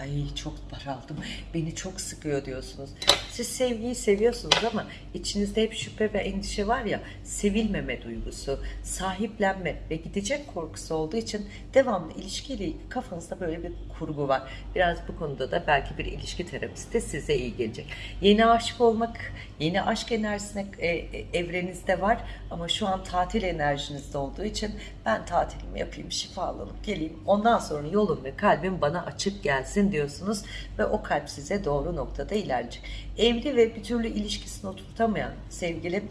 ay çok daraldım beni çok sıkıyor diyorsunuz. Siz sevgiyi seviyorsunuz ama içinizde hep şüphe ve endişe var ya sevilmeme duygusu, sahiplenme ve gidecek korkusu olduğu için devamlı ilişkiyle kafanızda böyle bir kurgu var. Biraz bu konuda da belki bir ilişki terapisti size iyi gelecek. Yeni aşık olmak, yeni aşk enerjisine e, e, evrenizde var ama şu an tatil enerjinizde olduğu için ben tatilimi yapayım, şifalanıp geleyim. Ondan sonra yolum ve kalbim bana açık gelsin diyorsunuz ve o kalp size doğru noktada ilerleyecek. Evli ve bir türlü ilişkisini oturtamayan sevgili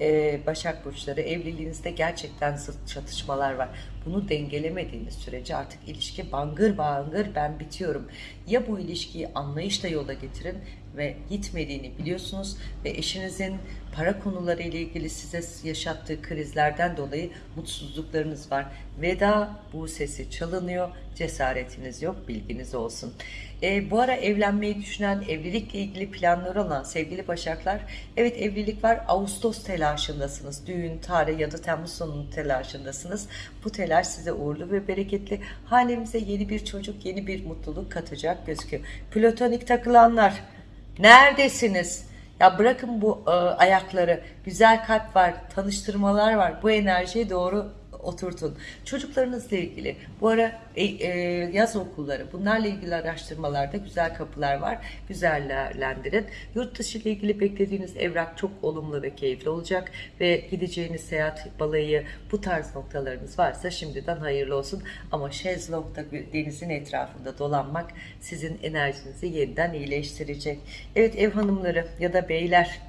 e, Başak Burçları evliliğinizde gerçekten çatışmalar var. Bunu dengelemediğiniz sürece artık ilişki bangır bangır ben bitiyorum. Ya bu ilişkiyi anlayışla yola getirin ve gitmediğini biliyorsunuz ve eşinizin para konuları ile ilgili size yaşattığı krizlerden dolayı mutsuzluklarınız var. Veda bu sesi çalınıyor. Cesaretiniz yok. Bilginiz olsun. E, bu ara evlenmeyi düşünen, evlilikle ilgili planları olan sevgili Başaklar, evet evlilik var. Ağustos telaşındasınız. Düğün, tarih ya da Temmuz sonu telaşındasınız. Bu telaş size uğurlu ve bereketli. Hanemize yeni bir çocuk, yeni bir mutluluk katacak gözüküyor. Platonik takılanlar, neredesiniz? Ya bırakın bu e, ayakları. Güzel kalp var, tanıştırmalar var. Bu enerjiye doğru oturtun. Çocuklarınızla ilgili bu ara e, e, yaz okulları bunlarla ilgili araştırmalarda güzel kapılar var. Güzellendirin. Yurt dışı ile ilgili beklediğiniz evrak çok olumlu ve keyifli olacak ve gideceğiniz seyahat balayı bu tarz noktalarınız varsa şimdiden hayırlı olsun. Ama şezlongda denizin etrafında dolanmak sizin enerjinizi yeniden iyileştirecek. Evet ev hanımları ya da beyler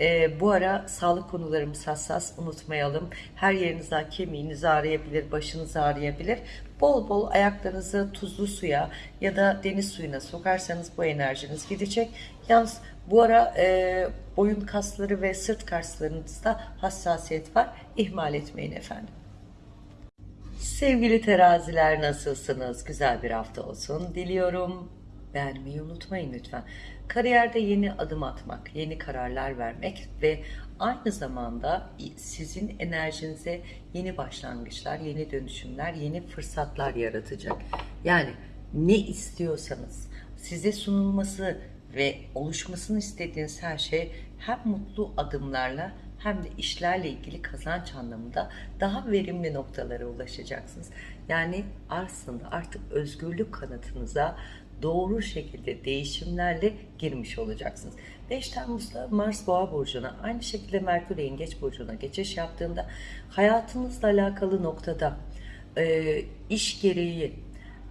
e, bu ara sağlık konularımız hassas unutmayalım. Her yerinizden kemiğiniz ağrıyabilir, başınız ağrıyabilir. Bol bol ayaklarınızı tuzlu suya ya da deniz suyuna sokarsanız bu enerjiniz gidecek. Yalnız bu ara e, boyun kasları ve sırt kaslarınızda hassasiyet var. İhmal etmeyin efendim. Sevgili teraziler nasılsınız? Güzel bir hafta olsun diliyorum. Beğenmeyi unutmayın lütfen. Kariyerde yeni adım atmak, yeni kararlar vermek ve aynı zamanda sizin enerjinize yeni başlangıçlar, yeni dönüşümler, yeni fırsatlar yaratacak. Yani ne istiyorsanız size sunulması ve oluşmasını istediğiniz her şey hem mutlu adımlarla hem de işlerle ilgili kazanç anlamında daha verimli noktalara ulaşacaksınız. Yani aslında artık özgürlük kanatınıza doğru şekilde değişimlerle girmiş olacaksınız. 5 Temmuz'da Mars Boğa burcuna, aynı şekilde Merkür Yengeç burcuna geçiş yaptığında hayatınızla alakalı noktada e, iş gereği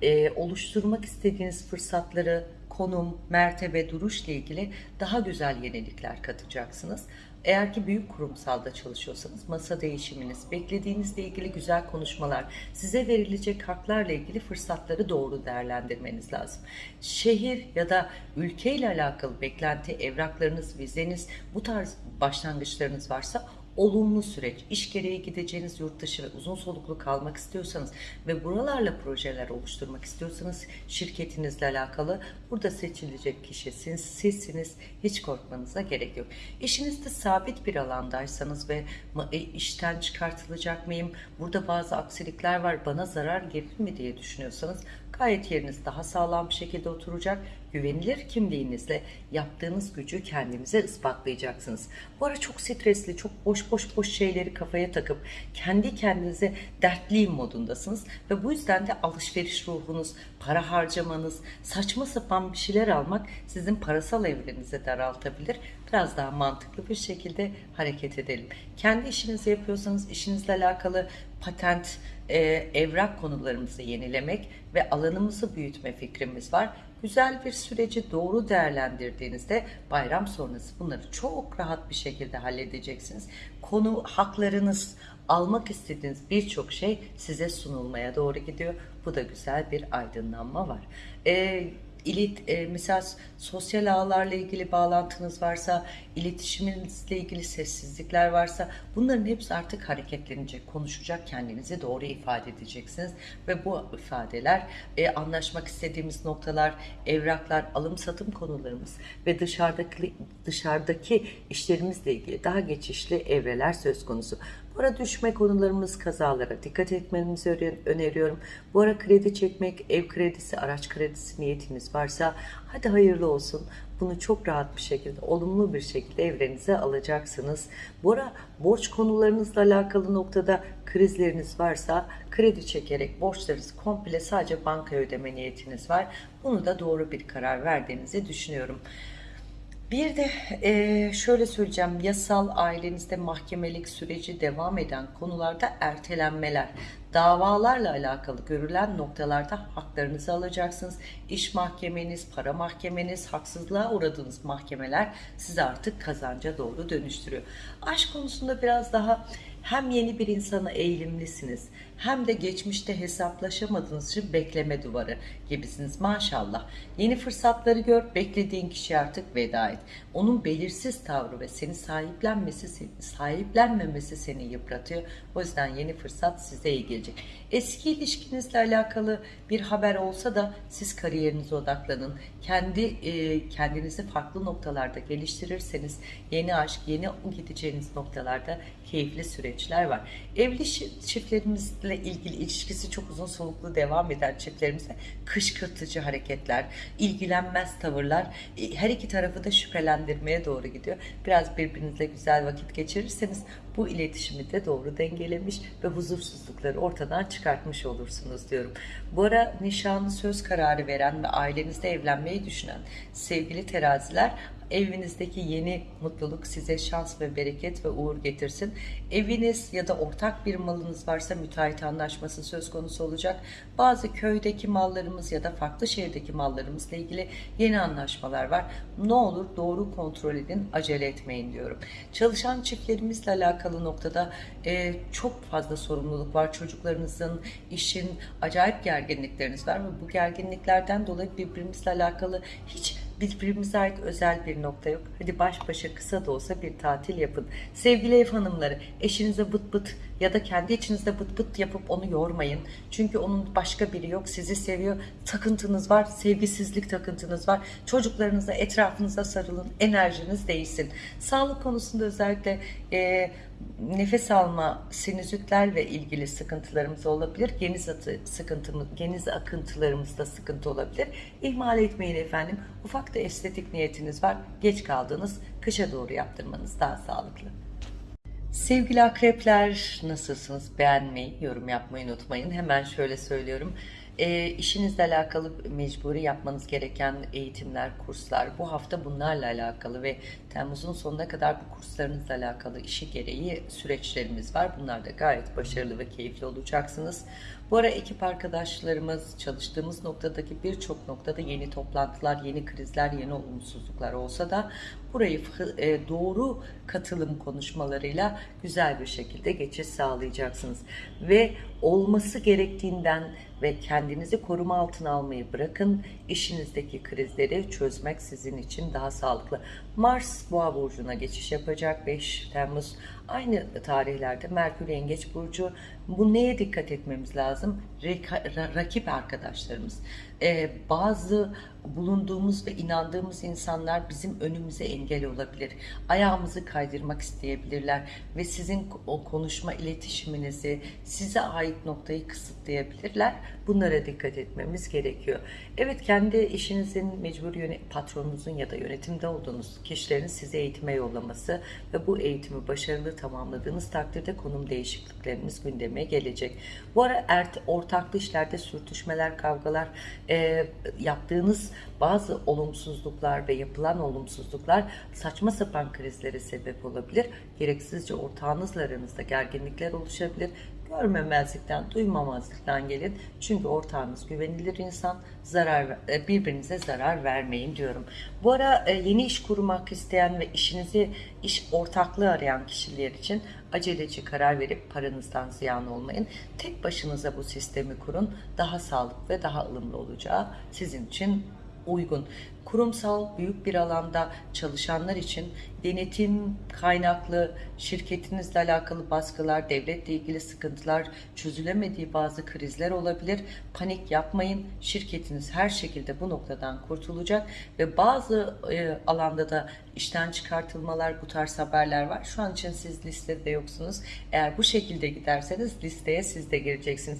e, oluşturmak istediğiniz fırsatları konum, mertebe, duruşla ilgili daha güzel yenilikler katacaksınız. Eğer ki büyük kurumsalda çalışıyorsanız masa değişiminiz, beklediğinizle ilgili güzel konuşmalar, size verilecek haklarla ilgili fırsatları doğru değerlendirmeniz lazım. Şehir ya da ülkeyle alakalı beklenti, evraklarınız, vizeniz, bu tarz başlangıçlarınız varsa olumlu süreç. İş gereği gideceğiniz yurt dışı ve uzun soluklu kalmak istiyorsanız ve buralarla projeler oluşturmak istiyorsanız şirketinizle alakalı burada seçilecek kişi siz, sizsiniz. Hiç korkmanıza gerek yok. İşinizde sabit bir alandaysanız ve e, işten çıkartılacak mıyım? Burada bazı aksilikler var. Bana zarar gelir mi diye düşünüyorsanız gayet yeriniz daha sağlam bir şekilde oturacak. Güvenilir kimliğinizle yaptığınız gücü kendinize ispatlayacaksınız. Bu ara çok stresli, çok boş boş boş şeyleri kafaya takıp kendi kendinize dertliyim modundasınız ve bu yüzden de alışveriş ruhunuz, para harcamanız, saçma sapan bir şeyler almak sizin parasal evrenize daraltabilir. Biraz daha mantıklı bir şekilde hareket edelim. Kendi işinizi yapıyorsanız işinizle alakalı patent, e, evrak konularımızı yenilemek ve alanımızı büyütme fikrimiz var. Güzel bir süreci doğru değerlendirdiğinizde bayram sonrası bunları çok rahat bir şekilde halledeceksiniz. Konu haklarınız, almak istediğiniz birçok şey size sunulmaya doğru gidiyor. Bu da güzel bir aydınlanma var. Ee, ilit, e, mesela sosyal ağlarla ilgili bağlantınız varsa, iletişiminizle ilgili sessizlikler varsa bunların hepsi artık hareketlenecek, konuşacak, kendinizi doğru ifade edeceksiniz. Ve bu ifadeler e, anlaşmak istediğimiz noktalar, evraklar, alım satım konularımız ve dışarıdaki, dışarıdaki işlerimizle ilgili daha geçişli evreler söz konusu. Bu ara düşme konularımız kazalara dikkat etmenizi öneriyorum. Bu ara kredi çekmek, ev kredisi, araç kredisi niyetiniz varsa hadi hayırlı olsun. Bunu çok rahat bir şekilde, olumlu bir şekilde evrenize alacaksınız. Bu ara borç konularınızla alakalı noktada krizleriniz varsa kredi çekerek borçlarınızı komple sadece banka ödeme niyetiniz var. Bunu da doğru bir karar verdiğinizi düşünüyorum. Bir de e, şöyle söyleyeceğim, yasal ailenizde mahkemelik süreci devam eden konularda ertelenmeler, davalarla alakalı görülen noktalarda haklarınızı alacaksınız. İş mahkemeniz, para mahkemeniz, haksızlığa uğradığınız mahkemeler sizi artık kazanca doğru dönüştürüyor. Aşk konusunda biraz daha hem yeni bir insana eğilimlisiniz hem de geçmişte hesaplaşamadığınız için bekleme duvarı gibisiniz maşallah. Yeni fırsatları gör, beklediğin kişi artık veda et. Onun belirsiz tavrı ve seni sahiplenmesi, sahiplenmemesi seni yıpratıyor. O yüzden yeni fırsat size iyi gelecek. Eski ilişkinizle alakalı bir haber olsa da siz kariyerinize odaklanın. Kendi e, kendinizi farklı noktalarda geliştirirseniz yeni aşk, yeni gideceğiniz noktalarda keyifli süreçler var. Evli çiftlerimizle ilgili ilişkisi çok uzun soluklu devam eden çiftlerimize kışkırtıcı hareketler, ilgilenmez tavırlar e, her iki tarafı da şüphelendirmeye doğru gidiyor. Biraz birbirinizle güzel vakit geçirirseniz bu iletişimi de doğru dengelemiş ve huzursuzlukları ortadan çıkartmış olursunuz diyorum. Bu ara nişanlı söz kararı veren ve ailenizde evlenmeyi düşünen sevgili teraziler Evinizdeki yeni mutluluk size şans ve bereket ve uğur getirsin. Eviniz ya da ortak bir malınız varsa müteahhit anlaşması söz konusu olacak. Bazı köydeki mallarımız ya da farklı şehirdeki mallarımızla ilgili yeni anlaşmalar var. Ne olur doğru kontrol edin, acele etmeyin diyorum. Çalışan çiftlerimizle alakalı noktada e, çok fazla sorumluluk var. Çocuklarınızın, işin acayip gerginlikleriniz var ve bu gerginliklerden dolayı birbirimizle alakalı hiç birbirimize ait özel bir nokta yok. Hadi baş başa kısa da olsa bir tatil yapın. Sevgili ev hanımları eşinize bıt bıt ya da kendi içinizde bıt bıt yapıp onu yormayın. Çünkü onun başka biri yok. Sizi seviyor. Takıntınız var. Sevgisizlik takıntınız var. Çocuklarınıza, etrafınıza sarılın. Enerjiniz değilsin. Sağlık konusunda özellikle e, nefes alma, sinüzitlerle ilgili sıkıntılarımız olabilir. Geniz atı sıkıntımız, geniz akıntılarımızda sıkıntı olabilir. İhmal etmeyin efendim. Ufak da estetik niyetiniz var. Geç kaldınız. Kışa doğru yaptırmanız daha sağlıklı. Sevgili akrepler nasılsınız? Beğenmeyi, yorum yapmayı unutmayın. Hemen şöyle söylüyorum. E, işinizle alakalı mecburi yapmanız gereken eğitimler, kurslar bu hafta bunlarla alakalı ve Temmuz'un sonuna kadar bu kurslarınızla alakalı işi gereği süreçlerimiz var. Bunlar da gayet başarılı ve keyifli olacaksınız. Bu ara ekip arkadaşlarımız çalıştığımız noktadaki birçok noktada yeni toplantılar, yeni krizler, yeni olumsuzluklar olsa da burayı e, doğru katılım konuşmalarıyla güzel bir şekilde geçiş sağlayacaksınız. Ve olması gerektiğinden ve kendinizi koruma altına almayı bırakın. İşinizdeki krizleri çözmek sizin için daha sağlıklı. Mars Boğa burcuna geçiş yapacak 5 Temmuz Aynı tarihlerde Merkür Yengeç Burcu. Bu neye dikkat etmemiz lazım? Reka- ra- rakip arkadaşlarımız. Ee, bazı bulunduğumuz ve inandığımız insanlar bizim önümüze engel olabilir. Ayağımızı kaydırmak isteyebilirler ve sizin o konuşma iletişiminizi, size ait noktayı kısıtlayabilirler. Bunlara dikkat etmemiz gerekiyor. Evet kendi işinizin mecbur patronunuzun ya da yönetimde olduğunuz kişilerin sizi eğitime yollaması ve bu eğitimi başarılı tamamladığınız takdirde konum değişiklikleriniz gündeme gelecek. Bu ara ert, ortaklı işlerde sürtüşmeler, kavgalar, e, yaptığınız bazı olumsuzluklar ve yapılan olumsuzluklar saçma sapan krizlere sebep olabilir. Gereksizce ortağınızla aranızda gerginlikler oluşabilir. Görmemezlikten, duymamazlıktan gelin. Çünkü ortağınız güvenilir insan. Zarar e, birbirinize zarar vermeyin diyorum. Bu ara e, yeni iş kurmak isteyen ve işinizi iş ortaklığı arayan kişiler için aceleci karar verip paranızdan ziyan olmayın. Tek başınıza bu sistemi kurun. Daha sağlıklı ve daha ılımlı olacağı sizin için uygun. Kurumsal büyük bir alanda çalışanlar için denetim kaynaklı şirketinizle alakalı baskılar, devletle ilgili sıkıntılar, çözülemediği bazı krizler olabilir. Panik yapmayın. Şirketiniz her şekilde bu noktadan kurtulacak ve bazı e, alanda da işten çıkartılmalar, bu tarz haberler var. Şu an için siz listede yoksunuz. Eğer bu şekilde giderseniz listeye siz de gireceksiniz.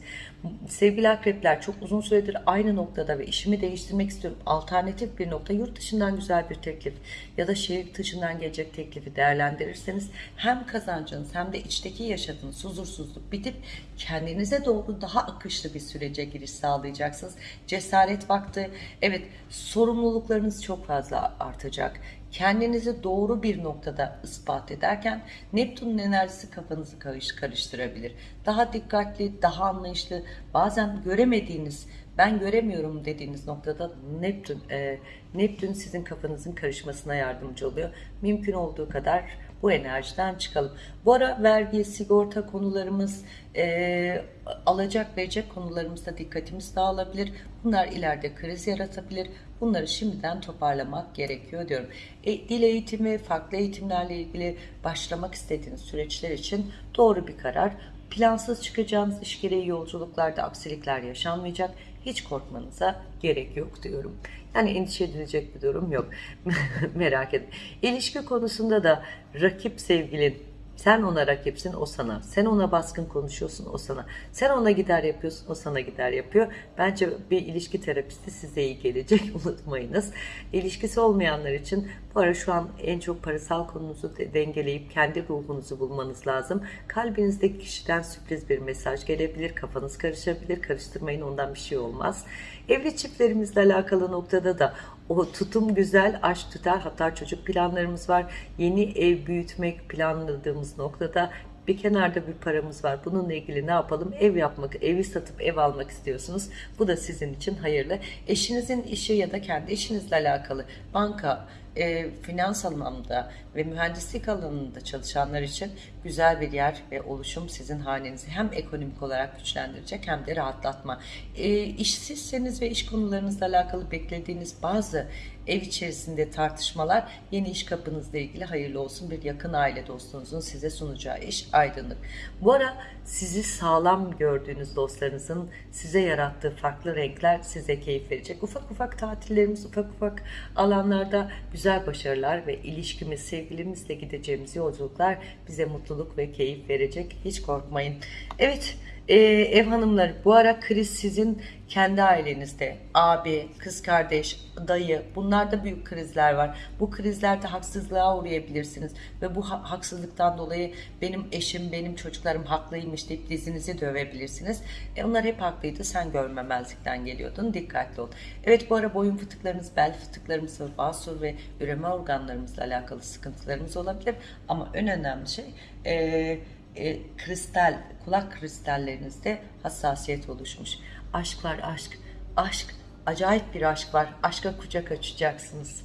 Sevgili akrepler çok uzun süredir aynı noktada ve işimi değiştirmek istiyorum. Alternatif bir nokta yurt dışından güzel bir teklif ya da şehir dışından gelecek teklifi değerlendirirseniz hem kazancınız hem de içteki yaşadığınız huzursuzluk bitip kendinize doğru daha akışlı bir sürece giriş sağlayacaksınız. Cesaret vakti. Evet sorumluluklarınız çok fazla artacak. Kendinizi doğru bir noktada ispat ederken Neptün'ün enerjisi kafanızı karış- karıştırabilir. Daha dikkatli, daha anlayışlı, bazen göremediğiniz, ben göremiyorum dediğiniz noktada Neptün, e, Neptün sizin kafanızın karışmasına yardımcı oluyor. Mümkün olduğu kadar bu enerjiden çıkalım. Bu ara vergi, sigorta konularımız, e, alacak verecek konularımızda dikkatimiz dağılabilir. Bunlar ileride kriz yaratabilir. Bunları şimdiden toparlamak gerekiyor diyorum. E, dil eğitimi, farklı eğitimlerle ilgili başlamak istediğiniz süreçler için doğru bir karar. Plansız çıkacağınız iş gereği yolculuklarda aksilikler yaşanmayacak. Hiç korkmanıza gerek yok diyorum. Yani endişe edilecek bir durum yok. Merak etme. İlişki konusunda da rakip sevgilin sen ona rakipsin, o sana. Sen ona baskın konuşuyorsun, o sana. Sen ona gider yapıyorsun, o sana gider yapıyor. Bence bir ilişki terapisti size iyi gelecek, unutmayınız. İlişkisi olmayanlar için bu ara şu an en çok parasal konunuzu de- dengeleyip kendi ruhunuzu bulmanız lazım. Kalbinizdeki kişiden sürpriz bir mesaj gelebilir, kafanız karışabilir. Karıştırmayın, ondan bir şey olmaz. Evli çiftlerimizle alakalı noktada da o tutum güzel, aşk tutar. Hatta çocuk planlarımız var. Yeni ev büyütmek planladığımız noktada bir kenarda bir paramız var. Bununla ilgili ne yapalım? Ev yapmak, evi satıp ev almak istiyorsunuz. Bu da sizin için hayırlı. Eşinizin işi ya da kendi işinizle alakalı banka, e, finans alanında ve mühendislik alanında çalışanlar için güzel bir yer ve oluşum sizin hanenizi hem ekonomik olarak güçlendirecek hem de rahatlatma. E, işsizseniz ve iş konularınızla alakalı beklediğiniz bazı ev içerisinde tartışmalar yeni iş kapınızla ilgili hayırlı olsun. Bir yakın aile dostunuzun size sunacağı iş aydınlık. Bu ara sizi sağlam gördüğünüz dostlarınızın size yarattığı farklı renkler size keyif verecek. Ufak ufak tatillerimiz, ufak ufak alanlarda güzel başarılar ve ilişkimiz, sevgilimizle gideceğimiz yolculuklar bize mutluluk ve keyif verecek. Hiç korkmayın. Evet, ee, ev hanımları bu ara kriz sizin kendi ailenizde abi, kız kardeş, dayı bunlarda büyük krizler var. Bu krizlerde haksızlığa uğrayabilirsiniz ve bu ha- haksızlıktan dolayı benim eşim, benim çocuklarım haklıymış deyip dizinizi dövebilirsiniz. E, onlar hep haklıydı sen görmemezlikten geliyordun dikkatli ol. Evet bu ara boyun fıtıklarınız, bel fıtıklarımız, basur ve üreme organlarımızla alakalı sıkıntılarımız olabilir ama en önemli şey eee e, kristal, kulak kristallerinizde hassasiyet oluşmuş. Aşk var aşk, aşk, acayip bir aşk var. Aşka kucak açacaksınız.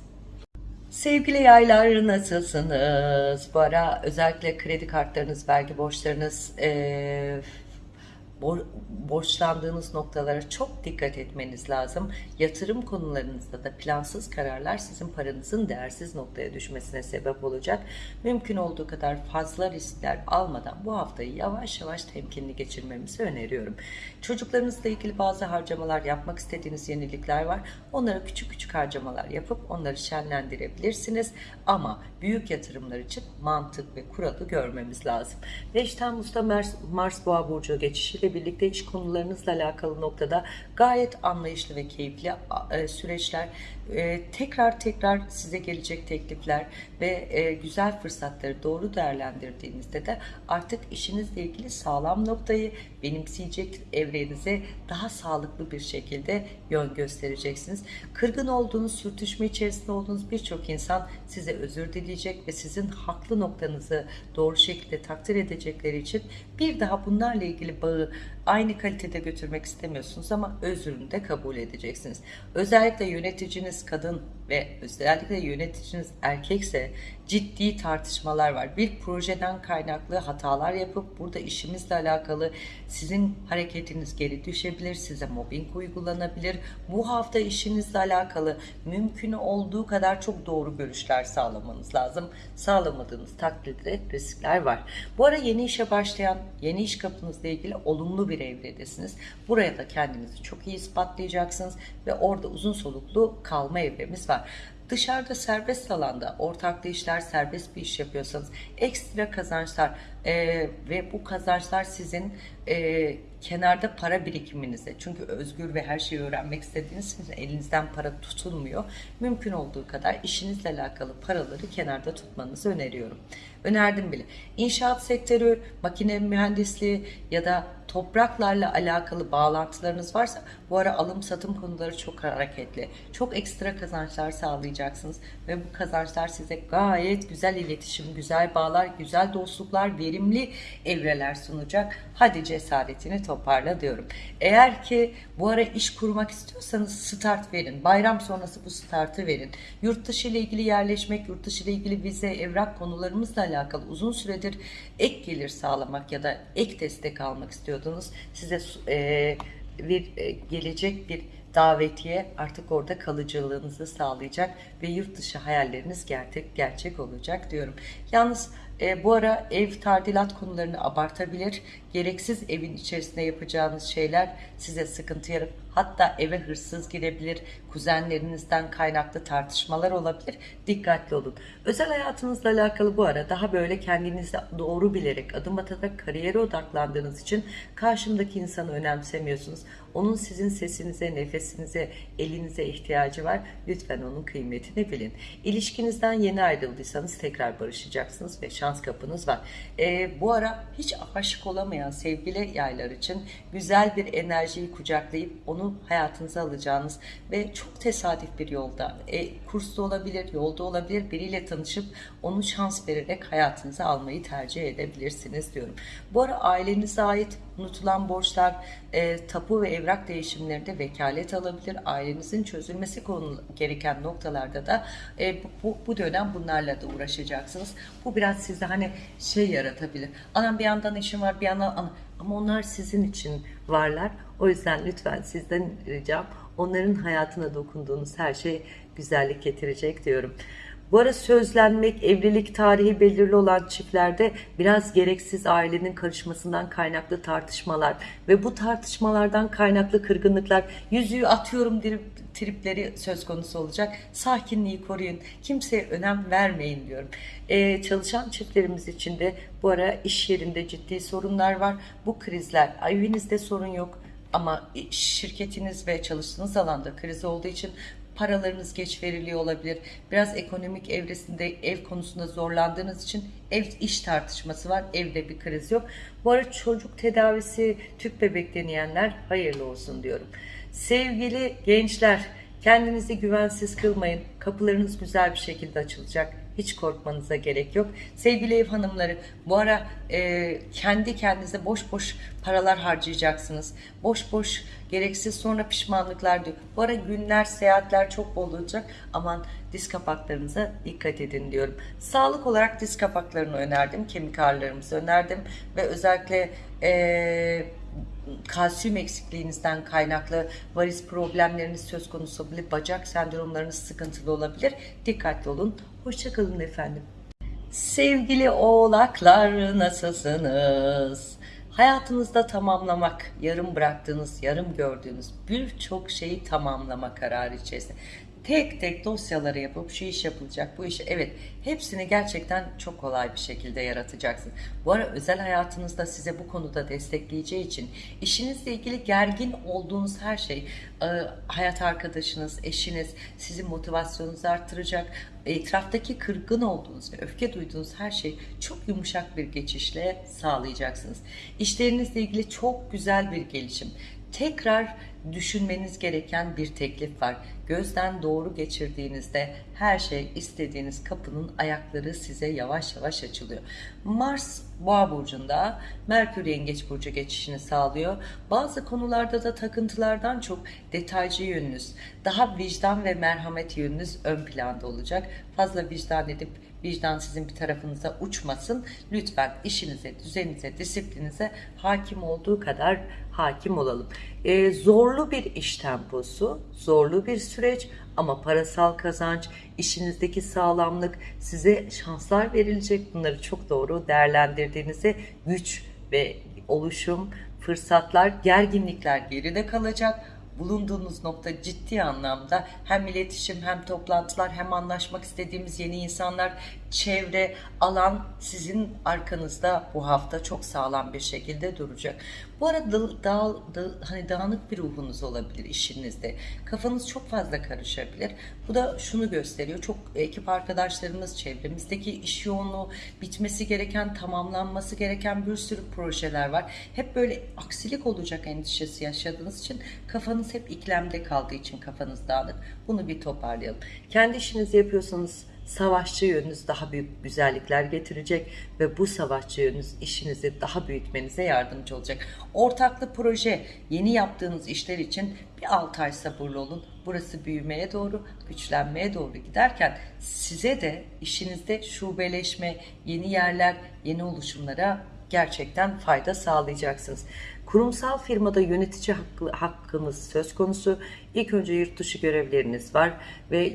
Sevgili yaylar nasılsınız? Bu ara özellikle kredi kartlarınız, vergi borçlarınız, eee, bor- borçlandığınız noktalara çok dikkat etmeniz lazım. Yatırım konularınızda da plansız kararlar sizin paranızın değersiz noktaya düşmesine sebep olacak. Mümkün olduğu kadar fazla riskler almadan bu haftayı yavaş yavaş temkinli geçirmemizi öneriyorum. Çocuklarınızla ilgili bazı harcamalar yapmak istediğiniz yenilikler var. Onlara küçük küçük harcamalar yapıp onları şenlendirebilirsiniz. Ama büyük yatırımlar için mantık ve kuralı görmemiz lazım. 5 Temmuz'da Mars, Mars Boğa Burcu geçişiyle birlikte iş konularınızla alakalı noktada gayet anlayışlı ve keyifli e, süreçler, e, tekrar tekrar size gelecek teklifler ve e, güzel fırsatları doğru değerlendirdiğinizde de artık işinizle ilgili sağlam noktayı benimseyecek evrenize daha sağlıklı bir şekilde yön göstereceksiniz. Kırgın olduğunuz, sürtüşme içerisinde olduğunuz birçok insan size özür dileyecek ve sizin haklı noktanızı doğru şekilde takdir edecekleri için bir daha bunlarla ilgili bağı aynı kalitede götürmek istemiyorsunuz ama özrünü de kabul edeceksiniz. Özellikle yöneticiniz kadın ve özellikle yöneticiniz erkekse ciddi tartışmalar var. Bir projeden kaynaklı hatalar yapıp burada işimizle alakalı sizin hareketiniz geri düşebilir, size mobbing uygulanabilir. Bu hafta işinizle alakalı mümkün olduğu kadar çok doğru görüşler sağlamanız lazım. Sağlamadığınız takdirde riskler var. Bu ara yeni işe başlayan, yeni iş kapınızla ilgili olumlu bir evredesiniz. Buraya da kendinizi çok iyi ispatlayacaksınız ve orada uzun soluklu kalma evremiz var. Dışarıda serbest alanda ortaklı işler, serbest bir iş yapıyorsanız ekstra kazançlar e, ve bu kazançlar sizin e, kenarda para birikiminize çünkü özgür ve her şeyi öğrenmek istediğiniz için elinizden para tutulmuyor. Mümkün olduğu kadar işinizle alakalı paraları kenarda tutmanızı öneriyorum. Önerdim bile. İnşaat sektörü, makine mühendisliği ya da topraklarla alakalı bağlantılarınız varsa bu ara alım satım konuları çok hareketli. Çok ekstra kazançlar sağlayacaksınız ve bu kazançlar size gayet güzel iletişim, güzel bağlar, güzel dostluklar, verimli evreler sunacak. Hadi cesaretini toparla diyorum. Eğer ki bu ara iş kurmak istiyorsanız start verin. Bayram sonrası bu startı verin. Yurt dışı ile ilgili yerleşmek, yurt dışı ile ilgili vize, evrak konularımızla alakalı uzun süredir ek gelir sağlamak ya da ek destek almak istiyordunuz. Size e, bir e, gelecek bir davetiye artık orada kalıcılığınızı sağlayacak ve yurt dışı hayalleriniz gerçek gerçek olacak diyorum. Yalnız e, bu ara ev tadilat konularını abartabilir. Gereksiz evin içerisinde yapacağınız şeyler size sıkıntı yaratıp hatta eve hırsız girebilir. Kuzenlerinizden kaynaklı tartışmalar olabilir. Dikkatli olun. Özel hayatınızla alakalı bu ara daha böyle kendinizi doğru bilerek adım atarak kariyere odaklandığınız için karşımdaki insanı önemsemiyorsunuz. Onun sizin sesinize, nefesinize, elinize ihtiyacı var. Lütfen onun kıymetini bilin. İlişkinizden yeni ayrıldıysanız tekrar barışacaksınız ve şans kapınız var. E, bu ara hiç aşık olamayan sevgili yaylar için güzel bir enerjiyi kucaklayıp onu hayatınıza alacağınız ve çok tesadüf bir yolda, e, kursta olabilir, yolda olabilir biriyle tanışıp onu şans vererek hayatınıza almayı tercih edebilirsiniz diyorum. Bu ara ailenize ait unutulan borçlar, e, tapu ve evrak değişimlerinde vekalet alabilir. Ailenizin çözülmesi konu gereken noktalarda da e, bu, bu dönem bunlarla da uğraşacaksınız. Bu biraz size hani şey yaratabilir. Anam bir yandan işim var bir yandan ana. ama onlar sizin için varlar. O yüzden lütfen sizden ricam onların hayatına dokunduğunuz her şey güzellik getirecek diyorum. Bu ara sözlenmek, evlilik tarihi belirli olan çiftlerde biraz gereksiz ailenin karışmasından kaynaklı tartışmalar ve bu tartışmalardan kaynaklı kırgınlıklar, yüzüğü atıyorum tripleri söz konusu olacak. Sakinliği koruyun, kimseye önem vermeyin diyorum. Ee, çalışan çiftlerimiz için de bu ara iş yerinde ciddi sorunlar var. Bu krizler, evinizde sorun yok ama şirketiniz ve çalıştığınız alanda kriz olduğu için paralarınız geç veriliyor olabilir. Biraz ekonomik evresinde ev konusunda zorlandığınız için ev iş tartışması var. Evde bir kriz yok. Bu arada çocuk tedavisi tüp bebek deneyenler hayırlı olsun diyorum. Sevgili gençler kendinizi güvensiz kılmayın. Kapılarınız güzel bir şekilde açılacak hiç korkmanıza gerek yok. Sevgili ev hanımları bu ara e, kendi kendinize boş boş paralar harcayacaksınız. Boş boş gereksiz sonra pişmanlıklar diyor. Bu ara günler, seyahatler çok bol olacak. Aman diz kapaklarınıza dikkat edin diyorum. Sağlık olarak diz kapaklarını önerdim. Kemik ağrılarımızı önerdim. Ve özellikle e, kalsiyum eksikliğinizden kaynaklı varis problemleriniz söz konusu olabilir, bacak sendromlarınız sıkıntılı olabilir. Dikkatli olun. Hoşçakalın efendim. Sevgili oğlaklar nasılsınız? Hayatınızda tamamlamak, yarım bıraktığınız, yarım gördüğünüz birçok şeyi tamamlama kararı içerisinde. Tek tek dosyaları yapıp şu iş yapılacak, bu iş evet hepsini gerçekten çok kolay bir şekilde yaratacaksın. Bu ara özel hayatınızda size bu konuda destekleyeceği için işinizle ilgili gergin olduğunuz her şey, e, hayat arkadaşınız, eşiniz sizin motivasyonunuzu artıracak, etraftaki kırgın olduğunuz ve öfke duyduğunuz her şey çok yumuşak bir geçişle sağlayacaksınız. İşlerinizle ilgili çok güzel bir gelişim. Tekrar düşünmeniz gereken bir teklif var. Gözden doğru geçirdiğinizde her şey istediğiniz kapının ayakları size yavaş yavaş açılıyor. Mars Boğa burcunda, Merkür Yengeç burcu geçişini sağlıyor. Bazı konularda da takıntılardan çok detaycı yönünüz, daha vicdan ve merhamet yönünüz ön planda olacak. Fazla vicdan edip vicdan sizin bir tarafınıza uçmasın. Lütfen işinize, düzeninize, disiplininize hakim olduğu kadar hakim olalım. Ee, zorlu bir iş temposu, zorlu bir süreç ama parasal kazanç, işinizdeki sağlamlık, size şanslar verilecek. Bunları çok doğru değerlendirdiğinizde güç ve oluşum, fırsatlar, gerginlikler geride kalacak bulunduğunuz nokta ciddi anlamda hem iletişim hem toplantılar hem anlaşmak istediğimiz yeni insanlar, çevre, alan sizin arkanızda bu hafta çok sağlam bir şekilde duracak. Bu arada dağ, dağ, hani dağınık bir ruhunuz olabilir işinizde. Kafanız çok fazla karışabilir. Bu da şunu gösteriyor. Çok ekip arkadaşlarımız, çevremizdeki iş yoğunluğu, bitmesi gereken, tamamlanması gereken bir sürü projeler var. Hep böyle aksilik olacak endişesi yaşadığınız için kafanız hep iklemde kaldığı için kafanız dağınık. Bunu bir toparlayalım. Kendi işinizi yapıyorsanız savaşçı yönünüz daha büyük güzellikler getirecek ve bu savaşçı yönünüz işinizi daha büyütmenize yardımcı olacak. Ortaklı proje, yeni yaptığınız işler için bir 6 ay sabırlı olun. Burası büyümeye doğru, güçlenmeye doğru giderken size de işinizde şubeleşme, yeni yerler, yeni oluşumlara gerçekten fayda sağlayacaksınız. Kurumsal firmada yönetici hakkı, hakkınız söz konusu. İlk önce yurt dışı görevleriniz var ve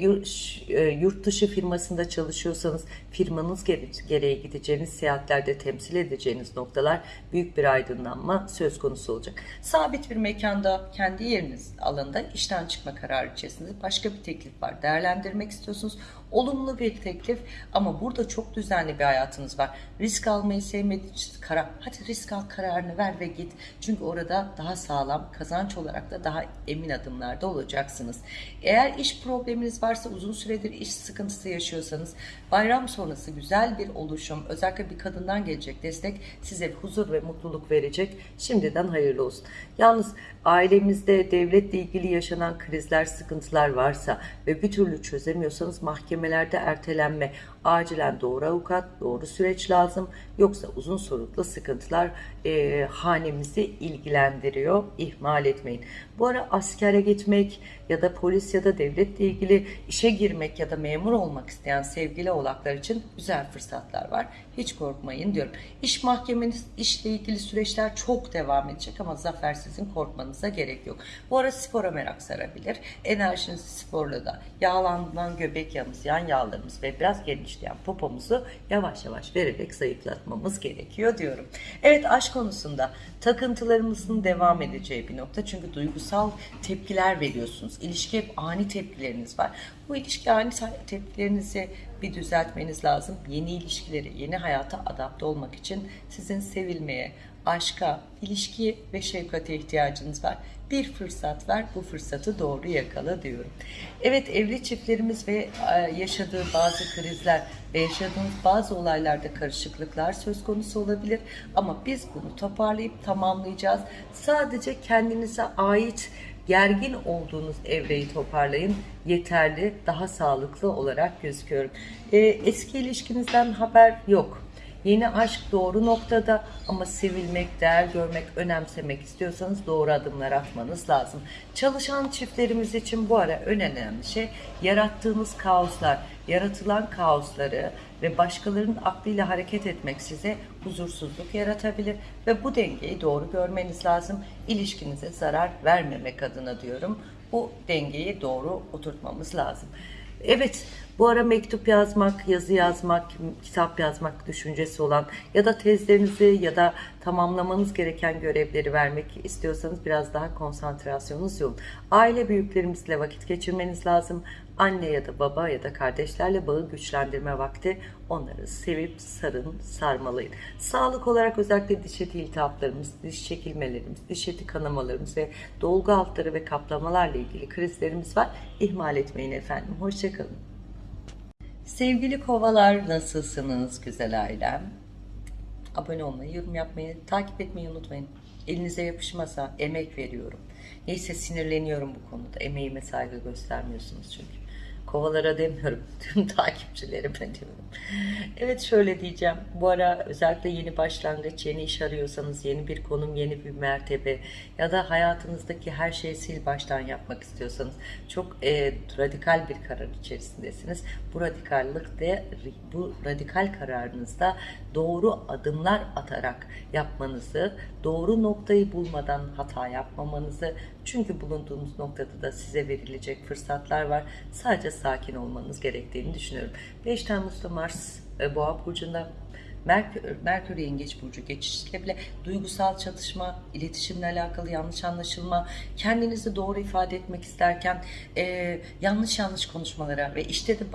e, yurt dışı firmasında çalışıyorsanız firmanız gereği gideceğiniz seyahatlerde temsil edeceğiniz noktalar büyük bir aydınlanma söz konusu olacak. Sabit bir mekanda kendi yeriniz alanda işten çıkma kararı içerisinde başka bir teklif var. Değerlendirmek istiyorsunuz. Olumlu bir teklif ama burada çok düzenli bir hayatınız var. Risk almayı sevmediğiniz karar. Hadi risk al kararını ver ve git. Çünkü orada daha sağlam kazanç olarak da daha emin adımlarda olacaksınız. Eğer iş probleminiz varsa uzun süredir iş sıkıntısı yaşıyorsanız bayram sonrası güzel bir oluşum özellikle bir kadından gelecek destek size huzur ve mutluluk verecek. Şimdiden hayırlı olsun. Yalnız ailemizde devletle ilgili yaşanan krizler, sıkıntılar varsa ve bir türlü çözemiyorsanız mahkemelerde ertelenme, acilen doğru avukat, doğru süreç lazım. Yoksa uzun soluklu sıkıntılar e, hanemizi ilgilendiriyor. İhmal etmeyin. Bu ara askere gitmek ya da polis ya da devletle ilgili işe girmek ya da memur olmak isteyen sevgili oğlaklar için güzel fırsatlar var. Hiç korkmayın diyorum. İş mahkemeniz, işle ilgili süreçler çok devam edecek ama zafer sizin korkmanıza gerek yok. Bu ara spora merak sarabilir. Enerjinizi sporla da yağlanan göbek yağımız, yan yağlarımız ve biraz genişleyen popomuzu yavaş yavaş vererek zayıflatmamız gerekiyor diyorum. Evet aşk konusunda takıntılarımızın devam edeceği bir nokta. Çünkü duygusal tepkiler veriyorsunuz. İlişki hep ani tepkileriniz var. Bu ilişki ani tepkilerinizi bir düzeltmeniz lazım. Yeni ilişkileri, yeni hayata adapte olmak için sizin sevilmeye, aşka, ilişkiye ve şefkate ihtiyacınız var. Bir fırsat ver, bu fırsatı doğru yakala diyorum. Evet evli çiftlerimiz ve e, yaşadığı bazı krizler ve yaşadığımız bazı olaylarda karışıklıklar söz konusu olabilir. Ama biz bunu toparlayıp tamamlayacağız. Sadece kendinize ait gergin olduğunuz evreyi toparlayın. Yeterli, daha sağlıklı olarak gözüküyorum. Ee, eski ilişkinizden haber yok Yeni aşk doğru noktada ama sevilmek, değer görmek, önemsemek istiyorsanız doğru adımlar atmanız lazım. Çalışan çiftlerimiz için bu ara önemli şey yarattığınız kaoslar, yaratılan kaosları ve başkalarının aklıyla hareket etmek size huzursuzluk yaratabilir ve bu dengeyi doğru görmeniz lazım. İlişkinize zarar vermemek adına diyorum. Bu dengeyi doğru oturtmamız lazım. Evet, bu ara mektup yazmak, yazı yazmak, kitap yazmak düşüncesi olan ya da tezlerinizi ya da tamamlamanız gereken görevleri vermek istiyorsanız biraz daha konsantrasyonunuz yoğun. Aile büyüklerimizle vakit geçirmeniz lazım. Anne ya da baba ya da kardeşlerle bağı güçlendirme vakti. Onları sevip sarın, sarmalayın. Sağlık olarak özellikle diş eti iltihaplarımız, diş çekilmelerimiz, diş eti kanamalarımız ve dolgu altları ve kaplamalarla ilgili krizlerimiz var. İhmal etmeyin efendim. Hoşçakalın. Sevgili kovalar nasılsınız güzel ailem? Abone olmayı, yorum yapmayı, takip etmeyi unutmayın. Elinize yapışmasa emek veriyorum. Neyse sinirleniyorum bu konuda. Emeğime saygı göstermiyorsunuz çünkü. Kovalara demiyorum. Tüm takipçilerime diyorum. Evet şöyle diyeceğim. Bu ara özellikle yeni başlangıç, yeni iş arıyorsanız, yeni bir konum, yeni bir mertebe ya da hayatınızdaki her şeyi sil baştan yapmak istiyorsanız çok e, radikal bir karar içerisindesiniz. Bu radikallik de bu radikal kararınızda doğru adımlar atarak yapmanızı, doğru noktayı bulmadan hata yapmamanızı çünkü bulunduğunuz noktada da size verilecek fırsatlar var. Sadece sakin olmanız gerektiğini düşünüyorum. 5 Temmuz'da Mars e, Boğa Burcu'nda Merkür, Merkür Yengeç Burcu geçişiyle bile duygusal çatışma, iletişimle alakalı yanlış anlaşılma, kendinizi doğru ifade etmek isterken e, yanlış yanlış konuşmalara ve işte de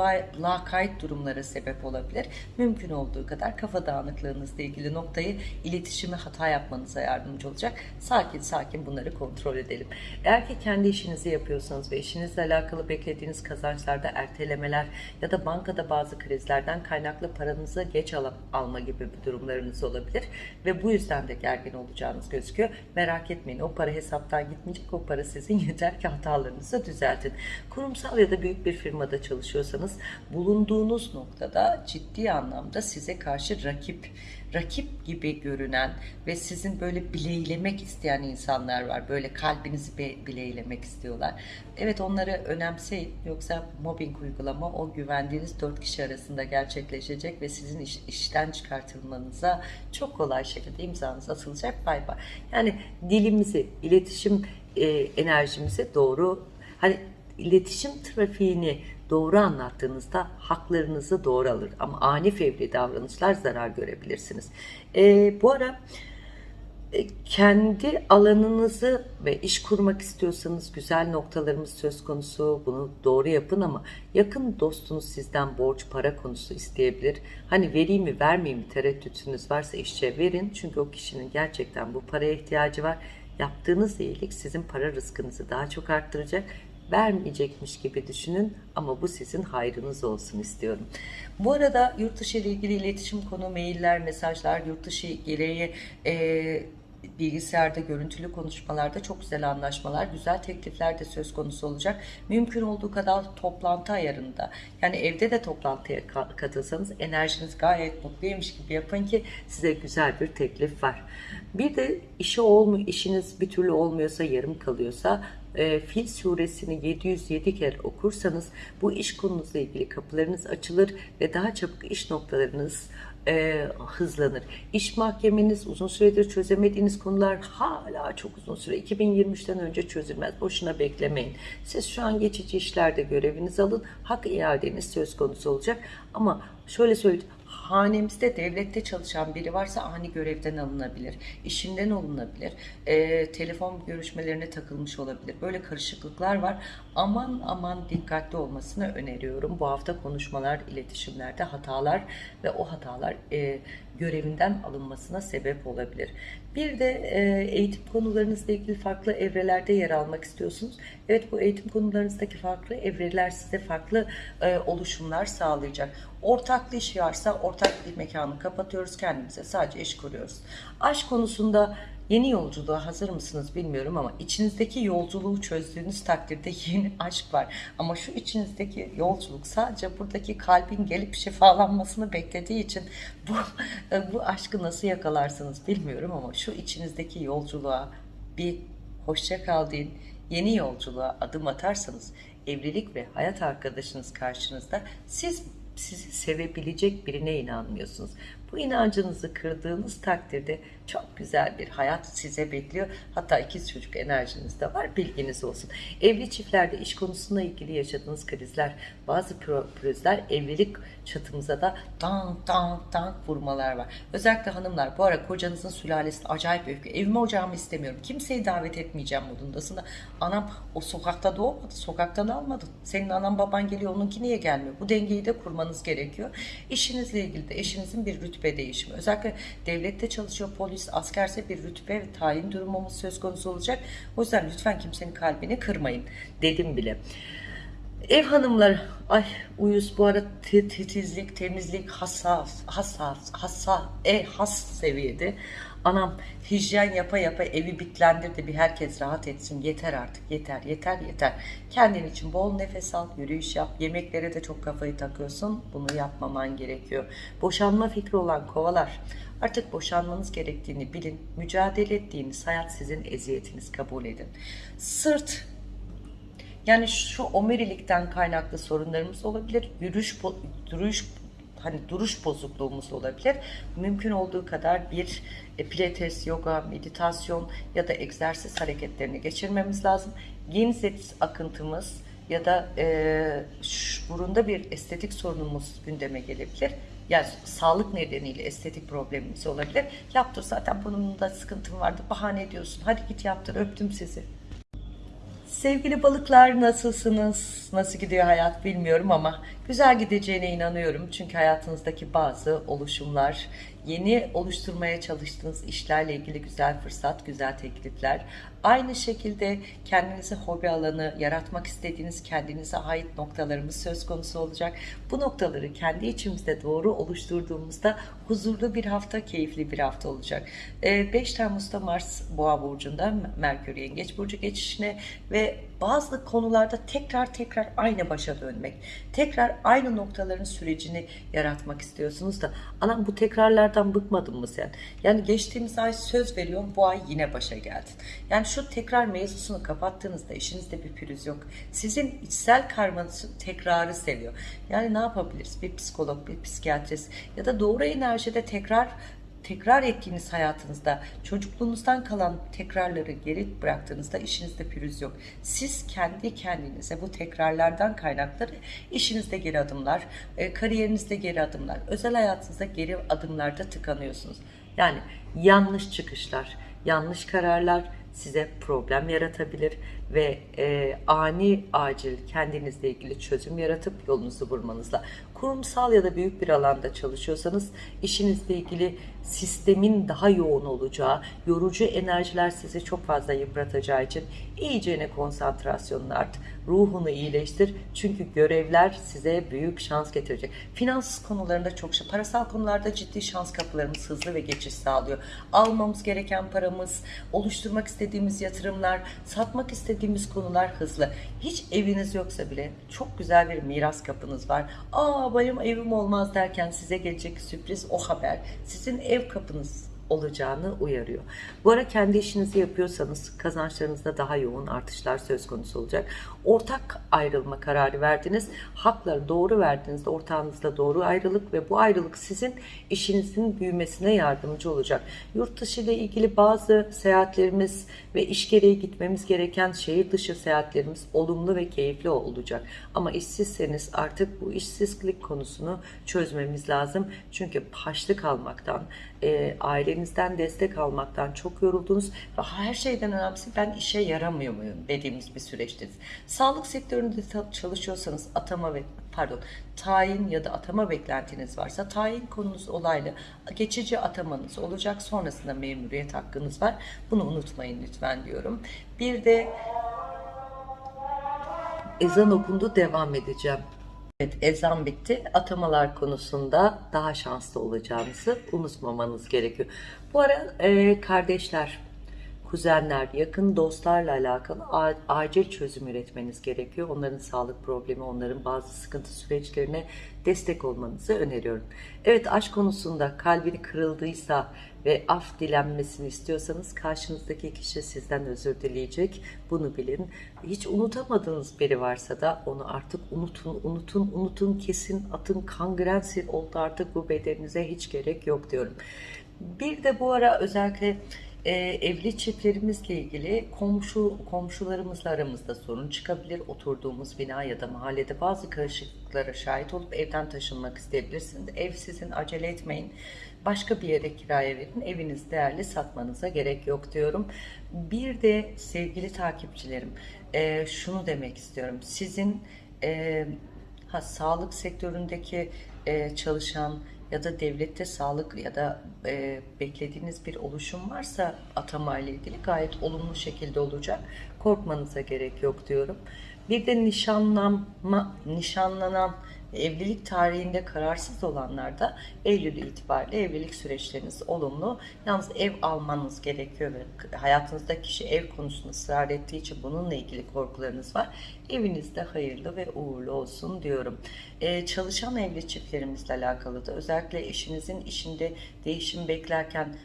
lakayt durumlara sebep olabilir. Mümkün olduğu kadar kafa dağınıklığınızla ilgili noktayı iletişime hata yapmanıza yardımcı olacak. Sakin sakin bunları kontrol edelim. Eğer ki kendi işinizi yapıyorsanız ve işinizle alakalı beklediğiniz kazançlarda ertelemeler ya da bankada bazı krizlerden kaynaklı paranızı geç alıp alma gibi bir durumlarınız olabilir ve bu yüzden de gergin olacağınız gözüküyor. Merak etmeyin o para hesaptan gitmeyecek o para sizin yeter ki hatalarınızı düzeltin. Kurumsal ya da büyük bir firmada çalışıyorsanız bulunduğunuz noktada ciddi anlamda size karşı rakip rakip gibi görünen ve sizin böyle bileylemek isteyen insanlar var. Böyle kalbinizi bileylemek istiyorlar. Evet onları önemseyin. Yoksa mobbing uygulama o güvendiğiniz dört kişi arasında gerçekleşecek ve sizin iş, işten çıkartılmanıza çok kolay şekilde imzanız atılacak. Bay bay. Yani dilimizi, iletişim e, enerjimizi doğru hani iletişim trafiğini doğru anlattığınızda haklarınızı doğru alır. Ama ani fevri davranışlar zarar görebilirsiniz. E, bu ara e, kendi alanınızı ve iş kurmak istiyorsanız güzel noktalarımız söz konusu. Bunu doğru yapın ama yakın dostunuz sizden borç para konusu isteyebilir. Hani vereyim mi vermeyeyim mi tereddütünüz varsa işçe verin. Çünkü o kişinin gerçekten bu paraya ihtiyacı var. Yaptığınız iyilik sizin para rızkınızı daha çok arttıracak vermeyecekmiş gibi düşünün ama bu sizin hayrınız olsun istiyorum. Bu arada yurt dışı ile ilgili iletişim konu, mailler, mesajlar, yurt dışı gereği e, bilgisayarda görüntülü konuşmalarda çok güzel anlaşmalar, güzel teklifler de söz konusu olacak. Mümkün olduğu kadar toplantı ayarında. Yani evde de toplantıya katılsanız enerjiniz gayet mutluymuş gibi yapın ki size güzel bir teklif var. Bir de işi olmuyor, işiniz bir türlü olmuyorsa, yarım kalıyorsa e, Fil suresini 707 kere okursanız bu iş konunuzla ilgili kapılarınız açılır ve daha çabuk iş noktalarınız e, hızlanır. İş mahkemeniz uzun süredir çözemediğiniz konular hala çok uzun süre 2023'ten önce çözülmez. Boşuna beklemeyin. Siz şu an geçici işlerde görevinizi alın. Hak iadeniz söz konusu olacak. Ama şöyle söyleyeyim hanemizde devlette çalışan biri varsa ani görevden alınabilir, işinden alınabilir, e, telefon görüşmelerine takılmış olabilir. Böyle karışıklıklar var. Aman aman dikkatli olmasını öneriyorum. Bu hafta konuşmalar, iletişimlerde hatalar ve o hatalar e, görevinden alınmasına sebep olabilir. Bir de e, eğitim konularınızla ilgili farklı evrelerde yer almak istiyorsunuz. Evet bu eğitim konularınızdaki farklı evreler size farklı e, oluşumlar sağlayacak. Ortaklı iş varsa ortak bir mekanı kapatıyoruz kendimize sadece iş kuruyoruz. Aşk konusunda Yeni yolculuğa hazır mısınız bilmiyorum ama içinizdeki yolculuğu çözdüğünüz takdirde yeni aşk var. Ama şu içinizdeki yolculuk sadece buradaki kalbin gelip şifalanmasını beklediği için bu bu aşkı nasıl yakalarsınız bilmiyorum ama şu içinizdeki yolculuğa bir hoşça kal deyin. Yeni yolculuğa adım atarsanız evlilik ve hayat arkadaşınız karşınızda siz sizi sevebilecek birine inanmıyorsunuz. Bu inancınızı kırdığınız takdirde çok güzel bir hayat size bekliyor. Hatta ikiz çocuk enerjiniz de var bilginiz olsun. Evli çiftlerde iş konusunda ilgili yaşadığınız krizler, bazı pürüzler evlilik çatımıza da tank tank tank vurmalar var. Özellikle hanımlar bu ara kocanızın sülalesi acayip öfke. Evime ocağımı istemiyorum. Kimseyi davet etmeyeceğim modundasın da anam o sokakta doğmadı. Sokaktan almadın. Senin anan baban geliyor onunki niye gelmiyor? Bu dengeyi de kurmanız gerekiyor. İşinizle ilgili de eşinizin bir rütbe değişimi. Özellikle devlette çalışıyor polis, askerse bir rütbe ve tayin durumumuz söz konusu olacak. O yüzden lütfen kimsenin kalbini kırmayın dedim bile. Ev hanımları, ay uyuz bu ara ti- titizlik, temizlik hassas, hassas, hassas, e has seviyede. Anam hijyen yapa yapa evi bitlendirdi bir herkes rahat etsin. Yeter artık yeter yeter yeter. Kendin için bol nefes al, yürüyüş yap. Yemeklere de çok kafayı takıyorsun. Bunu yapmaman gerekiyor. Boşanma fikri olan kovalar. Artık boşanmanız gerektiğini bilin. Mücadele ettiğiniz hayat sizin eziyetiniz kabul edin. Sırt yani şu omurilikten kaynaklı sorunlarımız olabilir. Yürüyüş, duruş hani duruş bozukluğumuz olabilir. Mümkün olduğu kadar bir e, pilates, yoga, meditasyon ya da egzersiz hareketlerini geçirmemiz lazım. Genizet akıntımız ya da e, burunda bir estetik sorunumuz gündeme gelebilir. Yani sağlık nedeniyle estetik problemimiz olabilir. Yaptır zaten burnumda sıkıntım vardı. Bahane ediyorsun. Hadi git yaptır. Öptüm sizi. Sevgili balıklar nasılsınız? Nasıl gidiyor hayat bilmiyorum ama güzel gideceğine inanıyorum. Çünkü hayatınızdaki bazı oluşumlar, yeni oluşturmaya çalıştığınız işlerle ilgili güzel fırsat, güzel teklifler. Aynı şekilde kendinize hobi alanı, yaratmak istediğiniz kendinize ait noktalarımız söz konusu olacak. Bu noktaları kendi içimizde doğru oluşturduğumuzda huzurlu bir hafta, keyifli bir hafta olacak. Ee, 5 Temmuz'da Mars Boğa Burcu'nda Merkür Yengeç Burcu geçişine ve bazı konularda tekrar tekrar aynı başa dönmek, tekrar aynı noktaların sürecini yaratmak istiyorsunuz da anam bu tekrarlardan bıkmadın mı sen? Yani geçtiğimiz ay söz veriyorum bu ay yine başa geldin. Yani şu tekrar mevzusunu kapattığınızda işinizde bir pürüz yok. Sizin içsel karmanız tekrarı seviyor. Yani ne yapabiliriz? Bir psikolog, bir psikiyatrist ya da doğru enerjide tekrar tekrar ettiğiniz hayatınızda çocukluğunuzdan kalan tekrarları geri bıraktığınızda işinizde pürüz yok. Siz kendi kendinize bu tekrarlardan kaynakları işinizde geri adımlar, e, kariyerinizde geri adımlar, özel hayatınızda geri adımlarda tıkanıyorsunuz. Yani yanlış çıkışlar, yanlış kararlar size problem yaratabilir ve e, ani acil kendinizle ilgili çözüm yaratıp yolunuzu bulmanızla kurumsal ya da büyük bir alanda çalışıyorsanız işinizle ilgili sistemin daha yoğun olacağı, yorucu enerjiler sizi çok fazla yıpratacağı için iyicene konsantrasyonunu art, ruhunu iyileştir. Çünkü görevler size büyük şans getirecek. Finans konularında çok şey, parasal konularda ciddi şans kapılarımız hızlı ve geçiş sağlıyor. Almamız gereken paramız, oluşturmak istediğimiz yatırımlar, satmak istediğimiz konular hızlı. Hiç eviniz yoksa bile çok güzel bir miras kapınız var. Aa benim evim olmaz derken size gelecek sürpriz o haber. Sizin ev kapınız olacağını uyarıyor. Bu ara kendi işinizi yapıyorsanız kazançlarınızda daha yoğun artışlar söz konusu olacak. Ortak ayrılma kararı verdiniz. Hakları doğru verdiğinizde ortağınızla doğru ayrılık ve bu ayrılık sizin işinizin büyümesine yardımcı olacak. Yurt dışı ile ilgili bazı seyahatlerimiz ve iş gereği gitmemiz gereken şehir dışı seyahatlerimiz olumlu ve keyifli olacak. Ama işsizseniz artık bu işsizlik konusunu çözmemiz lazım. Çünkü haçlık almaktan, e, ailenizden destek almaktan çok yoruldunuz ve her şeyden önemlisi ben işe yaramıyor muyum dediğimiz bir süreçteyiz. Sağlık sektöründe çalışıyorsanız atama ve pardon tayin ya da atama beklentiniz varsa tayin konunuz olaylı geçici atamanız olacak sonrasında memuriyet hakkınız var. Bunu unutmayın lütfen diyorum. Bir de ezan okundu devam edeceğim Evet ezan bitti. Atamalar konusunda daha şanslı olacağınızı unutmamanız gerekiyor. Bu ara e, kardeşler kuzenler, yakın dostlarla alakalı acil çözüm üretmeniz gerekiyor. Onların sağlık problemi, onların bazı sıkıntı süreçlerine destek olmanızı öneriyorum. Evet aşk konusunda kalbini kırıldıysa ve af dilenmesini istiyorsanız karşınızdaki kişi sizden özür dileyecek. Bunu bilin. Hiç unutamadığınız biri varsa da onu artık unutun, unutun, unutun, kesin atın kangrensil oldu artık bu bedeninize hiç gerek yok diyorum. Bir de bu ara özellikle e, evli çiftlerimizle ilgili komşu komşularımızla aramızda sorun çıkabilir. Oturduğumuz bina ya da mahallede bazı karışıklıklara şahit olup evden taşınmak isteyebilirsiniz. Ev sizin acele etmeyin. Başka bir yere kiraya verin. Eviniz değerli satmanıza gerek yok diyorum. Bir de sevgili takipçilerim e, şunu demek istiyorum. Sizin e, ha, sağlık sektöründeki e, çalışan ya da devlette sağlık ya da e, beklediğiniz bir oluşum varsa atama ile ilgili gayet olumlu şekilde olacak. Korkmanıza gerek yok diyorum. Bir de nişanlanma, nişanlanan evlilik tarihinde kararsız olanlar da Eylül itibariyle evlilik süreçleriniz olumlu. Yalnız ev almanız gerekiyor ve hayatınızda kişi ev konusunda ısrar ettiği için bununla ilgili korkularınız var. Evinizde hayırlı ve uğurlu olsun diyorum. Ee, çalışan evli çiftlerimizle alakalı da özellikle eşinizin işinde değişim beklerken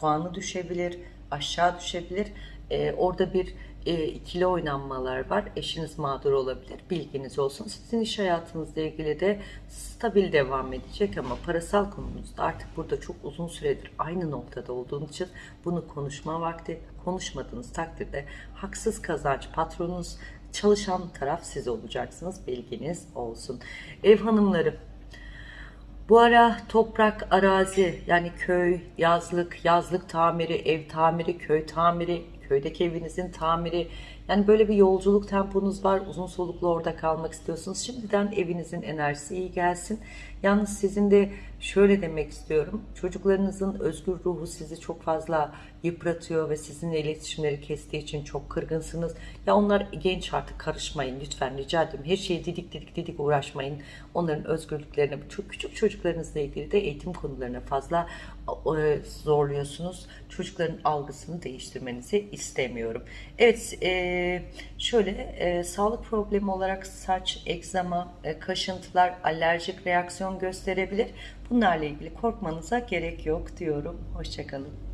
puanı düşebilir, aşağı düşebilir. Ee, orada bir e, ikili oynanmalar var. Eşiniz mağdur olabilir. Bilginiz olsun. Sizin iş hayatınızla ilgili de stabil devam edecek ama parasal konumuzda artık burada çok uzun süredir aynı noktada olduğunuz için bunu konuşma vakti. Konuşmadığınız takdirde haksız kazanç patronunuz çalışan taraf siz olacaksınız. Bilginiz olsun. Ev hanımları bu ara toprak, arazi yani köy, yazlık, yazlık tamiri, ev tamiri, köy tamiri, köydeki evinizin tamiri. Yani böyle bir yolculuk temponuz var. Uzun soluklu orada kalmak istiyorsunuz. Şimdiden evinizin enerjisi iyi gelsin. Yalnız sizin de şöyle demek istiyorum. Çocuklarınızın özgür ruhu sizi çok fazla yıpratıyor ve sizinle iletişimleri kestiği için çok kırgınsınız. Ya onlar genç artık karışmayın lütfen rica ediyorum. Her şeye didik didik didik uğraşmayın. Onların özgürlüklerine, çok küçük çocuklarınızla ilgili de eğitim konularına fazla zorluyorsunuz. Çocukların algısını değiştirmenizi istemiyorum. Evet, e, şöyle e, sağlık problemi olarak saç, egzama, e, kaşıntılar, alerjik reaksiyon gösterebilir. Bunlarla ilgili korkmanıza gerek yok diyorum. Hoşçakalın.